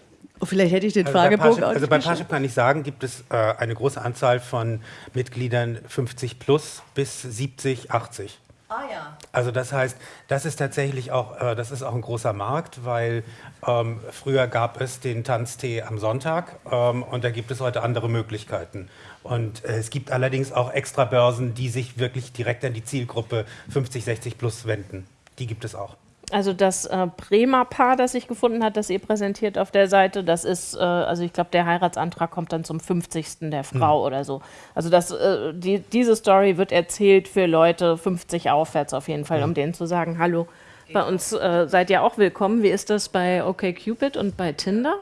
Oh, vielleicht hätte ich den Also bei, Fragebogen Parship, also bei. Parship kann ich sagen, gibt es äh, eine große Anzahl von Mitgliedern 50 plus bis 70, 80. Ah ja. Also das heißt, das ist tatsächlich auch, äh, das ist auch ein großer Markt, weil ähm, früher gab es den Tanztee am Sonntag ähm, und da gibt es heute andere Möglichkeiten. Und äh, es gibt allerdings auch extra Börsen, die sich wirklich direkt an die Zielgruppe 50, 60 plus wenden. Die gibt es auch. Also das äh, Bremer Paar, das sich gefunden hat, das ihr präsentiert auf der Seite, das ist, äh, also ich glaube, der Heiratsantrag kommt dann zum 50. der Frau oder so. Also das, äh, die, diese Story wird erzählt für Leute 50 aufwärts auf jeden Fall, um denen zu sagen, hallo, bei uns äh, seid ihr auch willkommen. Wie ist das bei OkCupid und bei Tinder?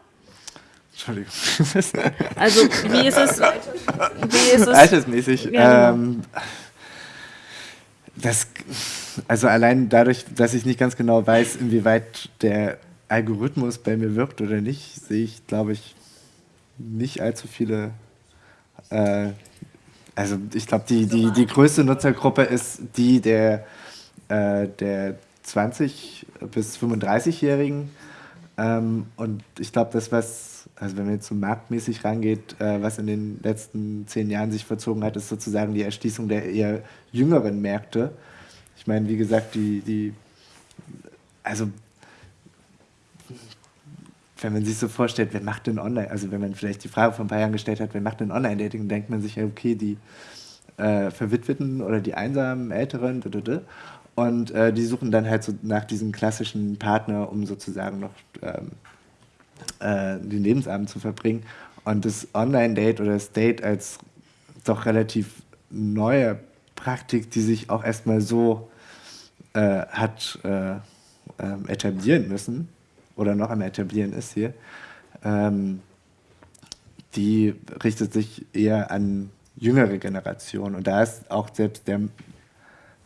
Entschuldigung. Also wie ist es, wie ist es Altersmäßig. Ja, genau. ähm, das, also allein dadurch, dass ich nicht ganz genau weiß, inwieweit der Algorithmus bei mir wirkt oder nicht, sehe ich, glaube ich, nicht allzu viele. Äh, also ich glaube, die, die, die größte Nutzergruppe ist die der, äh, der 20 bis 35-Jährigen. Ähm, und ich glaube, das, was, also wenn man jetzt so marktmäßig rangeht, äh, was in den letzten zehn Jahren sich verzogen hat, ist sozusagen die Erschließung der eher jüngeren Märkte. Ich meine, wie gesagt, die, die also wenn man sich so vorstellt, wer macht denn online, also wenn man vielleicht die Frage vor ein paar Jahren gestellt hat, wer macht denn Online-Dating, denkt man sich ja, okay, die äh, Verwitweten oder die einsamen Älteren. Und äh, die suchen dann halt so nach diesem klassischen Partner, um sozusagen noch ähm, äh, den Lebensabend zu verbringen. Und das Online-Date oder das Date als doch relativ neue Praktik, die sich auch erstmal so äh, hat äh, ähm, etablieren müssen oder noch am etablieren ist hier, ähm, die richtet sich eher an jüngere Generationen. Und da ist auch selbst der,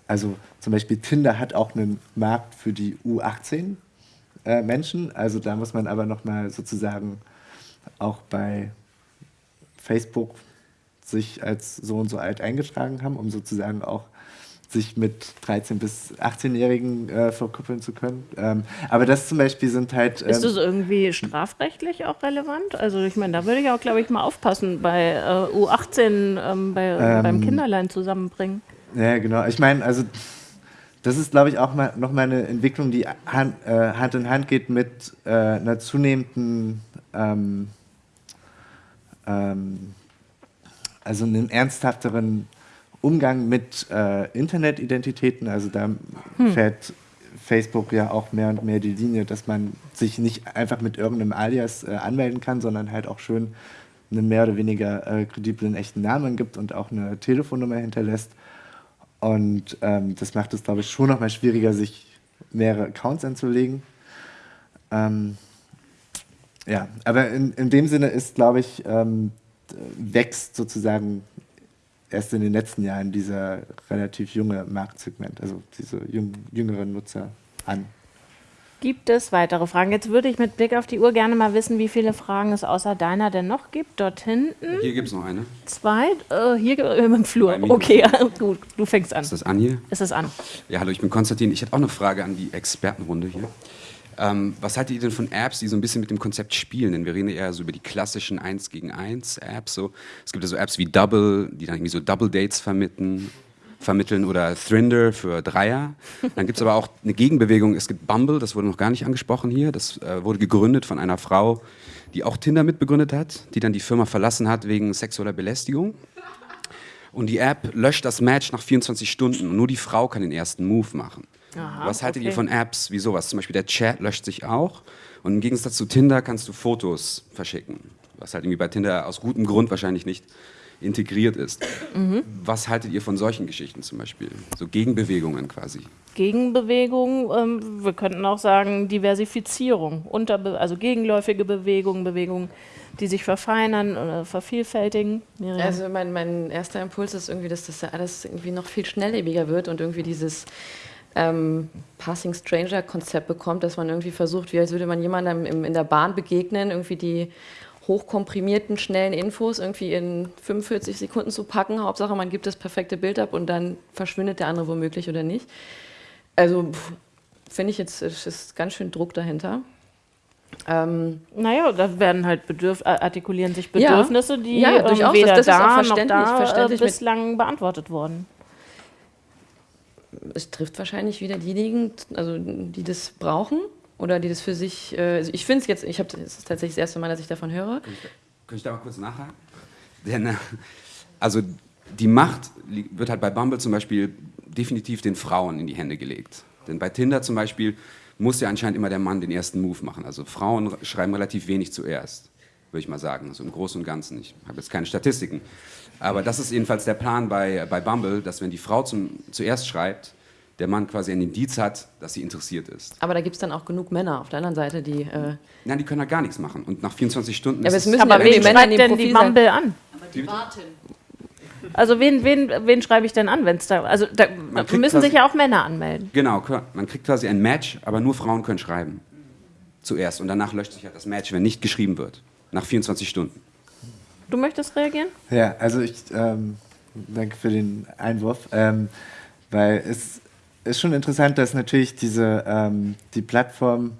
also zum Beispiel Tinder hat auch einen Markt für die U18 äh, Menschen. Also da muss man aber nochmal sozusagen auch bei Facebook sich als so und so alt eingetragen haben, um sozusagen auch sich mit 13- bis 18-Jährigen äh, verkuppeln zu können. Ähm, aber das zum Beispiel sind halt. Ähm, ist das irgendwie strafrechtlich auch relevant? Also ich meine, da würde ich auch, glaube ich, mal aufpassen bei äh, U18 ähm, bei, ähm, beim Kinderlein zusammenbringen. Ja, genau. Ich meine, also das ist, glaube ich, auch mal, noch mal eine Entwicklung, die Hand, äh, Hand in Hand geht mit äh, einer zunehmenden, ähm, ähm, also einem ernsthafteren Umgang mit äh, Internetidentitäten. Also da hm. fährt Facebook ja auch mehr und mehr die Linie, dass man sich nicht einfach mit irgendeinem Alias äh, anmelden kann, sondern halt auch schön einen mehr oder weniger äh, krediblen echten Namen gibt und auch eine Telefonnummer hinterlässt. Und ähm, das macht es, glaube ich, schon noch mal schwieriger, sich mehrere Accounts anzulegen. Ähm, ja, aber in, in dem Sinne ist, glaube ich, ähm, wächst sozusagen erst in den letzten Jahren dieser relativ junge Marktsegment, also diese jüng, jüngeren Nutzer an. Gibt es weitere Fragen? Jetzt würde ich mit Blick auf die Uhr gerne mal wissen, wie viele Fragen es außer deiner denn noch gibt. Dort hinten. Hier gibt es noch eine. Zwei. Äh, hier im Flur. Okay, gut, du fängst an. Ist das an hier? Ist es an. Ja, hallo, ich bin Konstantin. Ich hätte auch eine Frage an die Expertenrunde hier. Ähm, was haltet ihr denn von Apps, die so ein bisschen mit dem Konzept spielen? Denn wir reden ja eher so über die klassischen 1 gegen 1 Apps. So. Es gibt ja so Apps wie Double, die dann irgendwie so Double Dates vermitteln vermitteln oder Thrinder für Dreier. Dann gibt es aber auch eine Gegenbewegung. Es gibt Bumble, das wurde noch gar nicht angesprochen hier. Das äh, wurde gegründet von einer Frau, die auch Tinder mitbegründet hat, die dann die Firma verlassen hat wegen sexueller Belästigung. Und die App löscht das Match nach 24 Stunden und nur die Frau kann den ersten Move machen. Aha, Was haltet okay. ihr von Apps wie sowas? Zum Beispiel der Chat löscht sich auch und im Gegensatz zu Tinder kannst du Fotos verschicken. Was halt irgendwie bei Tinder aus gutem Grund wahrscheinlich nicht integriert ist. Mhm. Was haltet ihr von solchen Geschichten zum Beispiel? So Gegenbewegungen quasi. Gegenbewegungen, ähm, wir könnten auch sagen Diversifizierung, Unterbe also gegenläufige Bewegungen, Bewegungen, die sich verfeinern oder vervielfältigen. Miriam. Also mein, mein erster Impuls ist irgendwie, dass das alles irgendwie noch viel schnelllebiger wird und irgendwie dieses ähm, Passing Stranger Konzept bekommt, dass man irgendwie versucht, wie als würde man jemandem in der Bahn begegnen, irgendwie die hochkomprimierten, schnellen Infos irgendwie in 45 Sekunden zu packen. Hauptsache, man gibt das perfekte Bild ab und dann verschwindet der andere womöglich oder nicht. Also finde ich jetzt, es ist ganz schön Druck dahinter. Ähm, naja, da werden halt Bedürf artikulieren sich Bedürfnisse, ja, die ja, ähm, durchaus, weder das, das da noch da verständlich äh, bislang beantwortet wurden. Es trifft wahrscheinlich wieder diejenigen, also die das brauchen oder die das für sich, äh, also ich finde es jetzt, ich habe das ist tatsächlich das erste Mal, dass ich davon höre. Kann ich, da mal kurz nachhaken? Denn, äh, also die Macht wird halt bei Bumble zum Beispiel definitiv den Frauen in die Hände gelegt. Denn bei Tinder zum Beispiel muss ja anscheinend immer der Mann den ersten Move machen. Also Frauen schreiben relativ wenig zuerst, würde ich mal sagen. Also im Großen und Ganzen. Ich habe jetzt keine Statistiken. Aber das ist jedenfalls der Plan bei, bei Bumble, dass wenn die Frau zum, zuerst schreibt, der Mann quasi ein Indiz hat, dass sie interessiert ist. Aber da gibt es dann auch genug Männer auf der anderen Seite, die. Äh Nein, die können halt gar nichts machen. Und nach 24 Stunden ja, aber es müssen aber ja wen Männer schreibt denn die Mumble an? Aber die warten. Also wen, wen, wen schreibe ich denn an, wenn es da. Also da müssen quasi, sich ja auch Männer anmelden. Genau, man kriegt quasi ein Match, aber nur Frauen können schreiben. Zuerst. Und danach löscht sich halt das Match, wenn nicht geschrieben wird. Nach 24 Stunden. Du möchtest reagieren? Ja, also ich ähm, danke für den Einwurf. Ähm, weil es ist schon interessant, dass natürlich diese, ähm, die Plattform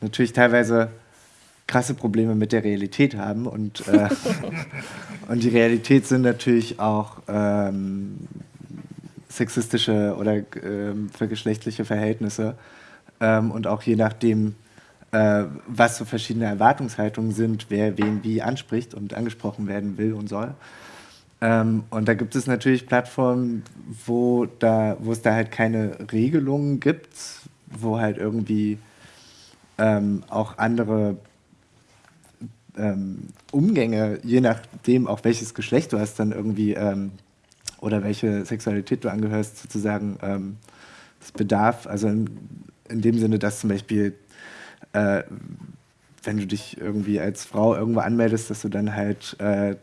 natürlich teilweise krasse Probleme mit der Realität haben und, äh, und die Realität sind natürlich auch ähm, sexistische oder ähm, vergeschlechtliche Verhältnisse ähm, und auch je nachdem, äh, was so verschiedene Erwartungshaltungen sind, wer wen wie anspricht und angesprochen werden will und soll. Ähm, und da gibt es natürlich Plattformen, wo, da, wo es da halt keine Regelungen gibt, wo halt irgendwie ähm, auch andere ähm, Umgänge, je nachdem auch welches Geschlecht du hast, dann irgendwie ähm, oder welche Sexualität du angehörst, sozusagen ähm, das bedarf, also in, in, dem Sinne, dass zum Beispiel äh, wenn du dich irgendwie als Frau irgendwo anmeldest, dass du dann halt äh,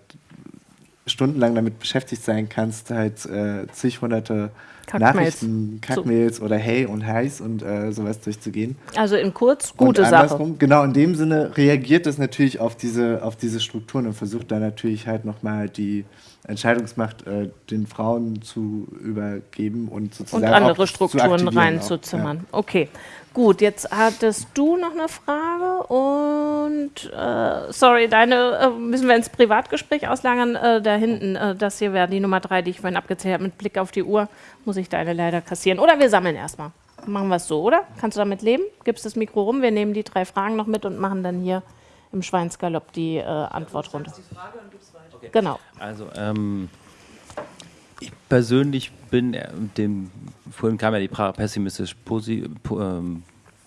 stundenlang damit beschäftigt sein kannst, halt äh, zig hunderte Kackmails. Nachrichten, Kackmails so. oder Hey und Heiß und äh, sowas durchzugehen. Also in kurz, gute Sache. Genau, in dem Sinne reagiert es natürlich auf diese, auf diese Strukturen und versucht da natürlich halt nochmal die Entscheidungsmacht äh, den Frauen zu übergeben und sozusagen und andere Strukturen reinzuzimmern. Ja. Okay, Gut, jetzt hattest du noch eine Frage und äh, sorry, deine äh, müssen wir ins Privatgespräch auslagern. Äh, da hinten, äh, das hier wäre die Nummer drei, die ich vorhin abgezählt habe. Mit Blick auf die Uhr muss ich deine leider kassieren. Oder wir sammeln erstmal. Machen wir es so, oder? Kannst du damit leben? Gibst das Mikro rum, wir nehmen die drei Fragen noch mit und machen dann hier im Schweinsgalopp die äh, Antwort runter. Okay. Genau. Also, ähm, ich persönlich bin äh, dem, vorhin kam ja die Frage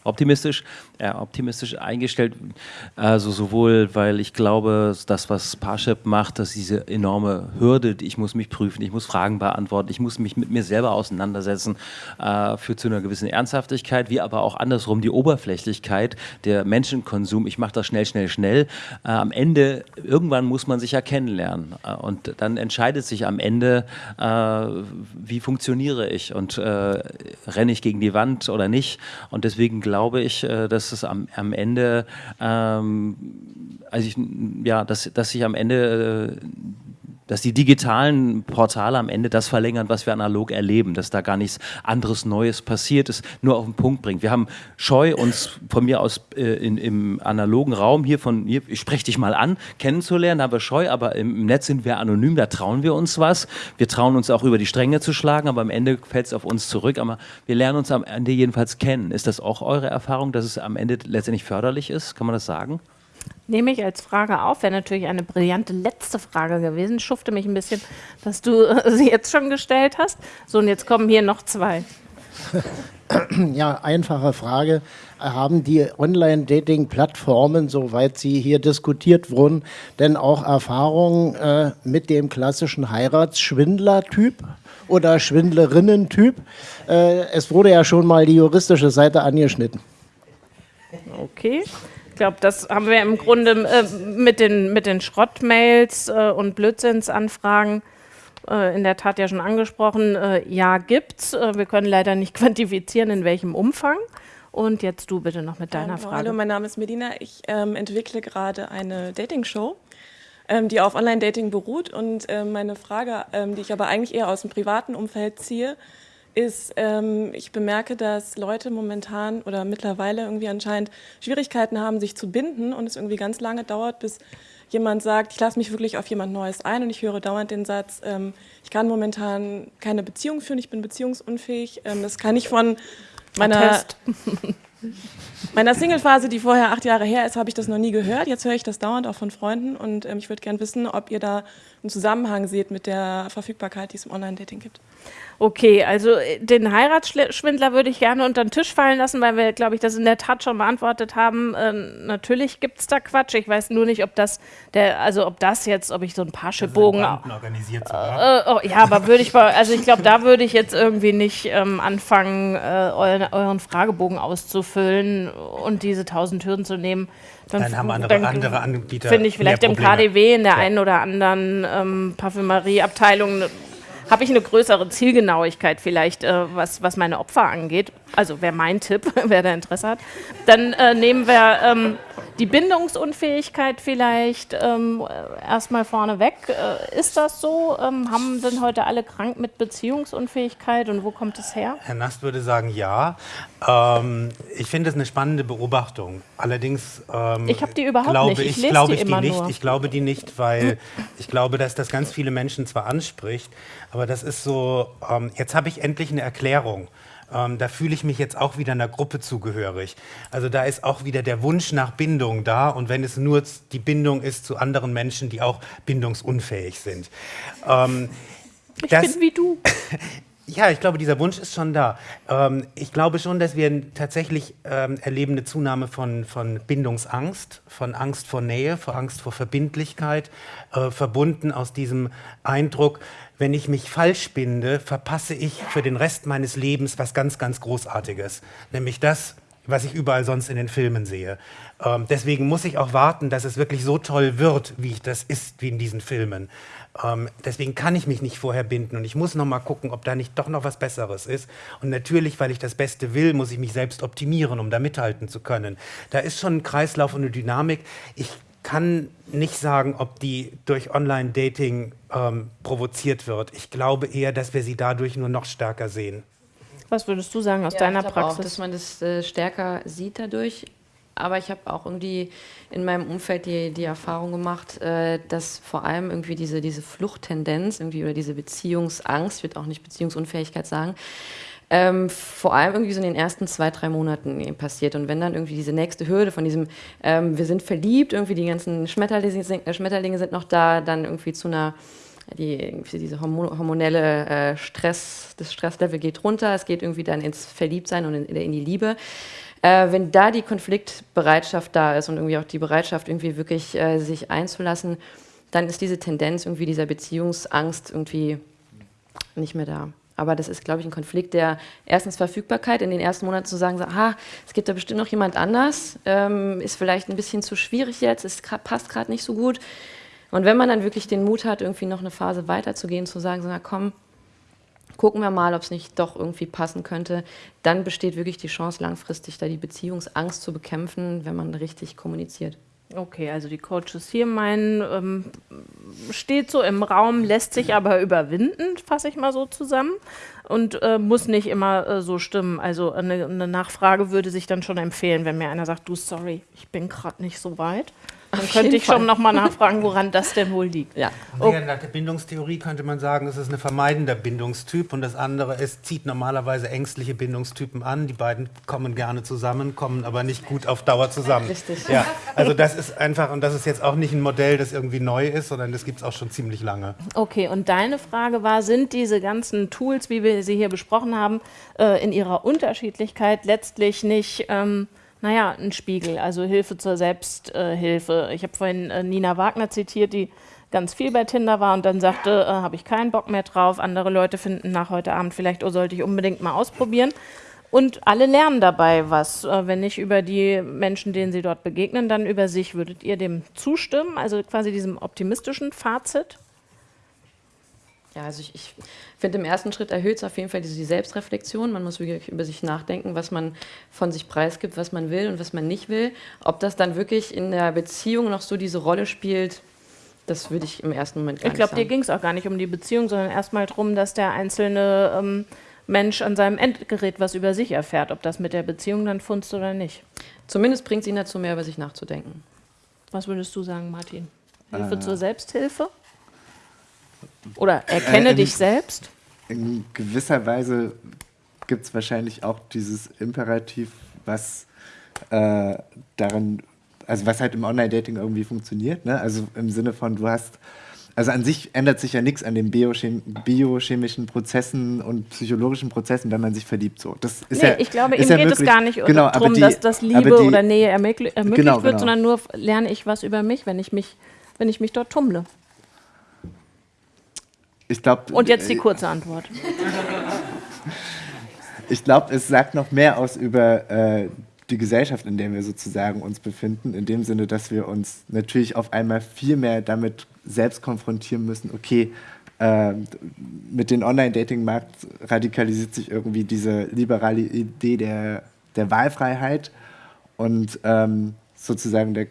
optimistisch, äh, optimistisch eingestellt. Also sowohl, weil ich glaube, das, was Parship macht, dass diese enorme Hürde, ich muss mich prüfen, ich muss Fragen beantworten, ich muss mich mit mir selber auseinandersetzen, äh, führt zu einer gewissen Ernsthaftigkeit, wie aber auch andersrum die Oberflächlichkeit, der Menschenkonsum, ich mache das schnell, schnell, schnell. Äh, am Ende, irgendwann muss man sich ja kennenlernen. Äh, und dann entscheidet sich am Ende, äh, wie funktioniere ich und äh, renne ich gegen die Wand oder nicht. Und deswegen glaube ich, dass dass es am, am Ende, ähm, also ich, ja, dass, dass ich am Ende äh, dass die digitalen Portale am Ende das verlängern, was wir analog erleben, dass da gar nichts anderes Neues passiert ist, nur auf den Punkt bringt. Wir haben Scheu, uns von mir aus äh, in, im analogen Raum hier von, hier, ich spreche dich mal an, kennenzulernen, haben wir Scheu, aber im Netz sind wir anonym, da trauen wir uns was. Wir trauen uns auch über die Stränge zu schlagen, aber am Ende fällt es auf uns zurück. Aber wir lernen uns am Ende jedenfalls kennen. Ist das auch eure Erfahrung, dass es am Ende letztendlich förderlich ist? Kann man das sagen? Nehme ich als Frage auf. Wäre natürlich eine brillante letzte Frage gewesen. Schufte mich ein bisschen, dass du sie jetzt schon gestellt hast. So, und jetzt kommen hier noch zwei. Ja, einfache Frage. Haben die Online-Dating-Plattformen, soweit sie hier diskutiert wurden, denn auch Erfahrungen äh, mit dem klassischen Heiratsschwindler-Typ oder Schwindlerinnen-Typ? Äh, es wurde ja schon mal die juristische Seite angeschnitten. Okay glaube, das haben wir im Grunde äh, mit den, mit den Schrottmails äh, und Blödsinnsanfragen äh, in der Tat ja schon angesprochen. Äh, ja, gibt's. Äh, wir können leider nicht quantifizieren, in welchem Umfang. Und jetzt du bitte noch mit deiner Frage. Hallo, mein Name ist Medina. Ich ähm, entwickle gerade eine Dating-Show, ähm, die auf Online-Dating beruht. Und ähm, meine Frage, ähm, die ich aber eigentlich eher aus dem privaten Umfeld ziehe, ist, ähm, ich bemerke, dass Leute momentan oder mittlerweile irgendwie anscheinend Schwierigkeiten haben, sich zu binden und es irgendwie ganz lange dauert, bis jemand sagt, ich lasse mich wirklich auf jemand Neues ein und ich höre dauernd den Satz, ähm, ich kann momentan keine Beziehung führen, ich bin beziehungsunfähig. Ähm, das kann ich von meiner, meiner Single-Phase, die vorher acht Jahre her ist, habe ich das noch nie gehört. Jetzt höre ich das dauernd auch von Freunden und ähm, ich würde gerne wissen, ob ihr da einen Zusammenhang seht mit der Verfügbarkeit, die es im Online-Dating gibt. Okay, also äh, den Heiratsschwindler würde ich gerne unter den Tisch fallen lassen, weil wir, glaube ich, das in der Tat schon beantwortet haben. Äh, natürlich gibt es da Quatsch. Ich weiß nur nicht, ob das der, also ob das jetzt, ob ich so ein organisiert sogar. Äh, oh, ja, aber würde ich mal, also ich glaube, da würde ich jetzt irgendwie nicht ähm, anfangen, äh, euren, euren, Fragebogen auszufüllen und diese tausend Hürden zu nehmen. Dann, dann haben andere, dann, andere Anbieter. Finde ich vielleicht im KDW in der ja. einen oder anderen ähm, Parfümerieabteilung habe ich eine größere Zielgenauigkeit vielleicht, äh, was, was meine Opfer angeht. Also wäre mein Tipp, wer da Interesse hat. Dann äh, nehmen wir ähm, die Bindungsunfähigkeit vielleicht ähm, erstmal vorne weg. Äh, ist das so? Ähm, haben, sind heute alle krank mit Beziehungsunfähigkeit und wo kommt es her? Herr Nast würde sagen, ja. Ähm, ich finde es eine spannende Beobachtung. Allerdings ähm, ich habe die überhaupt glaube nicht. Ich, ich glaube die ich die nicht. Nur. Ich glaube die nicht, weil ich glaube, dass das ganz viele Menschen zwar anspricht, aber das ist so. Ähm, jetzt habe ich endlich eine Erklärung ähm, da fühle ich mich jetzt auch wieder einer Gruppe zugehörig. Also da ist auch wieder der Wunsch nach Bindung da und wenn es nur die Bindung ist zu anderen Menschen, die auch bindungsunfähig sind. Ähm, ich bin wie du. Ja, ich glaube, dieser Wunsch ist schon da. Ähm, ich glaube schon, dass wir tatsächlich ähm, erleben eine Zunahme von, von Bindungsangst, von Angst vor Nähe, vor Angst vor Verbindlichkeit, äh, verbunden aus diesem Eindruck, wenn ich mich falsch binde, verpasse ich für den Rest meines Lebens was ganz, ganz Großartiges. Nämlich das, was ich überall sonst in den Filmen sehe. Ähm, deswegen muss ich auch warten, dass es wirklich so toll wird, wie ich das ist, wie in diesen Filmen. Ähm, deswegen kann ich mich nicht vorher binden und ich muss noch mal gucken, ob da nicht doch noch was Besseres ist. Und natürlich, weil ich das Beste will, muss ich mich selbst optimieren, um da mithalten zu können. Da ist schon ein Kreislauf und eine Dynamik. Ich kann nicht sagen, ob die durch Online-Dating ähm, provoziert wird. Ich glaube eher, dass wir sie dadurch nur noch stärker sehen. Was würdest du sagen aus ja, deiner ich Praxis? Auch, dass man das äh, stärker sieht dadurch aber ich habe auch irgendwie in meinem Umfeld die, die Erfahrung gemacht, äh, dass vor allem irgendwie diese, diese Fluchttendenz irgendwie oder diese Beziehungsangst, ich würde auch nicht Beziehungsunfähigkeit sagen, ähm, vor allem irgendwie so in den ersten zwei, drei Monaten passiert. Und wenn dann irgendwie diese nächste Hürde von diesem, ähm, wir sind verliebt, irgendwie die ganzen Schmetterlinge, äh, Schmetterlinge sind noch da, dann irgendwie zu einer die, diese hormonelle äh, Stress, das Stresslevel geht runter, es geht irgendwie dann ins Verliebtsein und in, in die Liebe. Äh, wenn da die Konfliktbereitschaft da ist und irgendwie auch die Bereitschaft, irgendwie wirklich äh, sich einzulassen, dann ist diese Tendenz irgendwie dieser Beziehungsangst irgendwie nicht mehr da. Aber das ist, glaube ich, ein Konflikt der erstens Verfügbarkeit, in den ersten Monaten zu sagen, so, ah, es gibt da bestimmt noch jemand anders, ähm, ist vielleicht ein bisschen zu schwierig jetzt, es passt gerade nicht so gut. Und wenn man dann wirklich den Mut hat, irgendwie noch eine Phase weiterzugehen, zu sagen, so, na komm, gucken wir mal, ob es nicht doch irgendwie passen könnte, dann besteht wirklich die Chance, langfristig da die Beziehungsangst zu bekämpfen, wenn man richtig kommuniziert. Okay, also die Coaches hier meinen, ähm, steht so im Raum, lässt sich aber überwinden, fasse ich mal so zusammen, und äh, muss nicht immer äh, so stimmen. Also eine, eine, Nachfrage würde sich dann schon empfehlen, wenn mir einer sagt, du, sorry, ich bin gerade nicht so weit. Dann Auf könnte ich Fall. schon nochmal nachfragen, woran das denn wohl liegt. Ja. Oh. Nach der Bindungstheorie könnte man sagen, es ist ein vermeidender Bindungstyp und das andere ist, zieht normalerweise ängstliche Bindungstypen an. Die beiden kommen gerne zusammen, kommen aber nicht gut auf Dauer zusammen. Richtig. Ja, also das ist einfach, und das ist jetzt auch nicht ein Modell, das irgendwie neu ist, sondern das gibt es auch schon ziemlich lange. Okay, und deine Frage war, sind diese ganzen Tools, wie wir sie hier besprochen haben, äh, in ihrer Unterschiedlichkeit letztlich nicht... Ähm, naja, ein Spiegel, also Hilfe zur Selbsthilfe. Äh, ich habe vorhin äh, Nina Wagner zitiert, die ganz viel bei Tinder war und dann sagte, äh, habe ich keinen Bock mehr drauf. Andere Leute finden nach heute Abend vielleicht, oh, sollte ich unbedingt mal ausprobieren. Und alle lernen dabei was. Äh, wenn nicht über die Menschen, denen sie dort begegnen, dann über sich. Würdet ihr dem zustimmen? Also quasi diesem optimistischen Fazit? Ja, also ich, ich finde, im ersten Schritt erhöht es auf jeden Fall diese, die Selbstreflexion. Man muss wirklich über sich nachdenken, was man von sich preisgibt, was man will und was man nicht will. Ob das dann wirklich in der Beziehung noch so diese Rolle spielt, das würde ich im ersten Moment gar ich glaub, nicht sagen. Ich glaube, dir ging es auch gar nicht um die Beziehung, sondern erstmal darum, dass der einzelne ähm, Mensch an seinem Endgerät was über sich erfährt, ob das mit der Beziehung dann funzt oder nicht. Zumindest bringt es ihn dazu, mehr über sich nachzudenken. Was würdest du sagen, Martin? Hilfe äh. zur Selbsthilfe? Oder erkenne äh, in, dich selbst? In gewisser Weise gibt es wahrscheinlich auch dieses Imperativ, was äh, darin, also was halt im Online-Dating irgendwie funktioniert. Ne? Also im Sinne von, du hast, also an sich ändert sich ja nichts an den biochem biochemischen Prozessen und psychologischen Prozessen, wenn man sich verliebt. So. Das ist nee, ja, ich glaube, ihm ja geht möglich. es gar nicht genau, darum, dass das Liebe die, oder Nähe ermöglicht, ermöglicht genau, wird, genau. sondern nur lerne ich was über mich, wenn ich mich, wenn ich mich dort tummle. Ich glaub, Und jetzt die äh, kurze Antwort. ich glaube, es sagt noch mehr aus über äh, die Gesellschaft, in der wir sozusagen uns befinden, in dem Sinne, dass wir uns natürlich auf einmal viel mehr damit selbst konfrontieren müssen, okay, äh, mit dem Online-Dating-Markt radikalisiert sich irgendwie diese liberale Idee der, der Wahlfreiheit und ähm, sozusagen der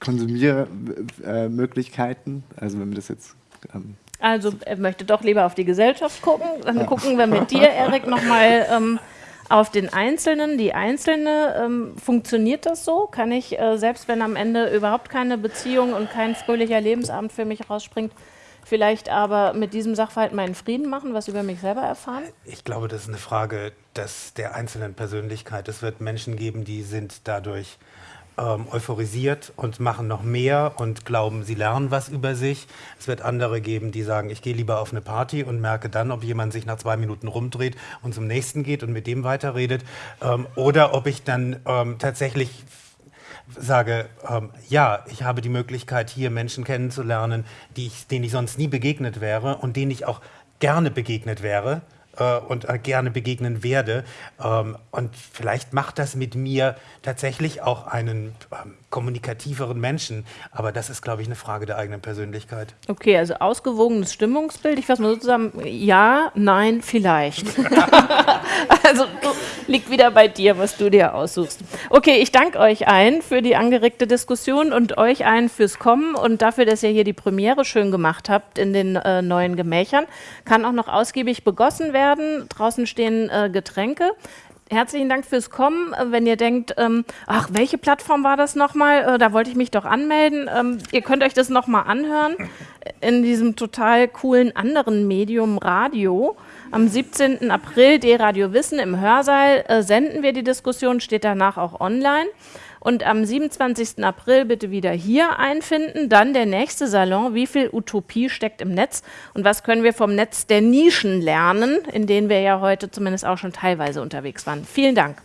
Konsumiermöglichkeiten, also wenn wir das jetzt ähm, also er möchte doch lieber auf die Gesellschaft gucken. Dann gucken wir mit dir, Erik, nochmal ähm, auf den Einzelnen, die Einzelne. Ähm, funktioniert das so? Kann ich, äh, selbst wenn am Ende überhaupt keine Beziehung und kein fröhlicher Lebensabend für mich rausspringt, vielleicht aber mit diesem Sachverhalt meinen Frieden machen, was über mich selber erfahren? Ich glaube, das ist eine Frage des, der einzelnen Persönlichkeit. Es wird Menschen geben, die sind dadurch ähm, euphorisiert und machen noch mehr und glauben, sie lernen was über sich. Es wird andere geben, die sagen, ich gehe lieber auf eine Party und merke dann, ob jemand sich nach zwei Minuten rumdreht und zum nächsten geht und mit dem weiterredet. Ähm, oder ob ich dann ähm, tatsächlich sage, ähm, ja, ich habe die Möglichkeit, hier Menschen kennenzulernen, die ich, denen ich sonst nie begegnet wäre und denen ich auch gerne begegnet wäre äh, und äh, gerne begegnen werde. Ähm, und vielleicht macht das mit mir tatsächlich auch einen ähm, kommunikativeren Menschen. Aber das ist, glaube ich, eine Frage der eigenen Persönlichkeit. Okay, also ausgewogenes Stimmungsbild. Ich fasse mal so zusammen, ja, nein, vielleicht. also liegt wieder bei dir, was du dir aussuchst. Okay, ich danke euch allen für die angeregte Diskussion und euch allen fürs Kommen und dafür, dass ihr hier die Premiere schön gemacht habt in den äh, neuen Gemächern. Kann auch noch ausgiebig begossen werden. Draußen stehen äh, Getränke. Herzlichen Dank fürs Kommen. Äh, wenn ihr denkt, ähm, ach, welche Plattform war das nochmal? Äh, da wollte ich mich doch anmelden. Ähm, ihr könnt euch das nochmal anhören in diesem total coolen anderen Medium Radio. Am 17. April D-Radio Wissen im Hörsaal äh, senden wir die Diskussion, steht danach auch online. Und am 27. April bitte wieder hier einfinden. Dann der nächste Salon. Wie viel Utopie steckt im Netz? Und was können wir vom Netz der Nischen lernen, in denen wir ja heute zumindest auch schon teilweise unterwegs waren? Vielen Dank.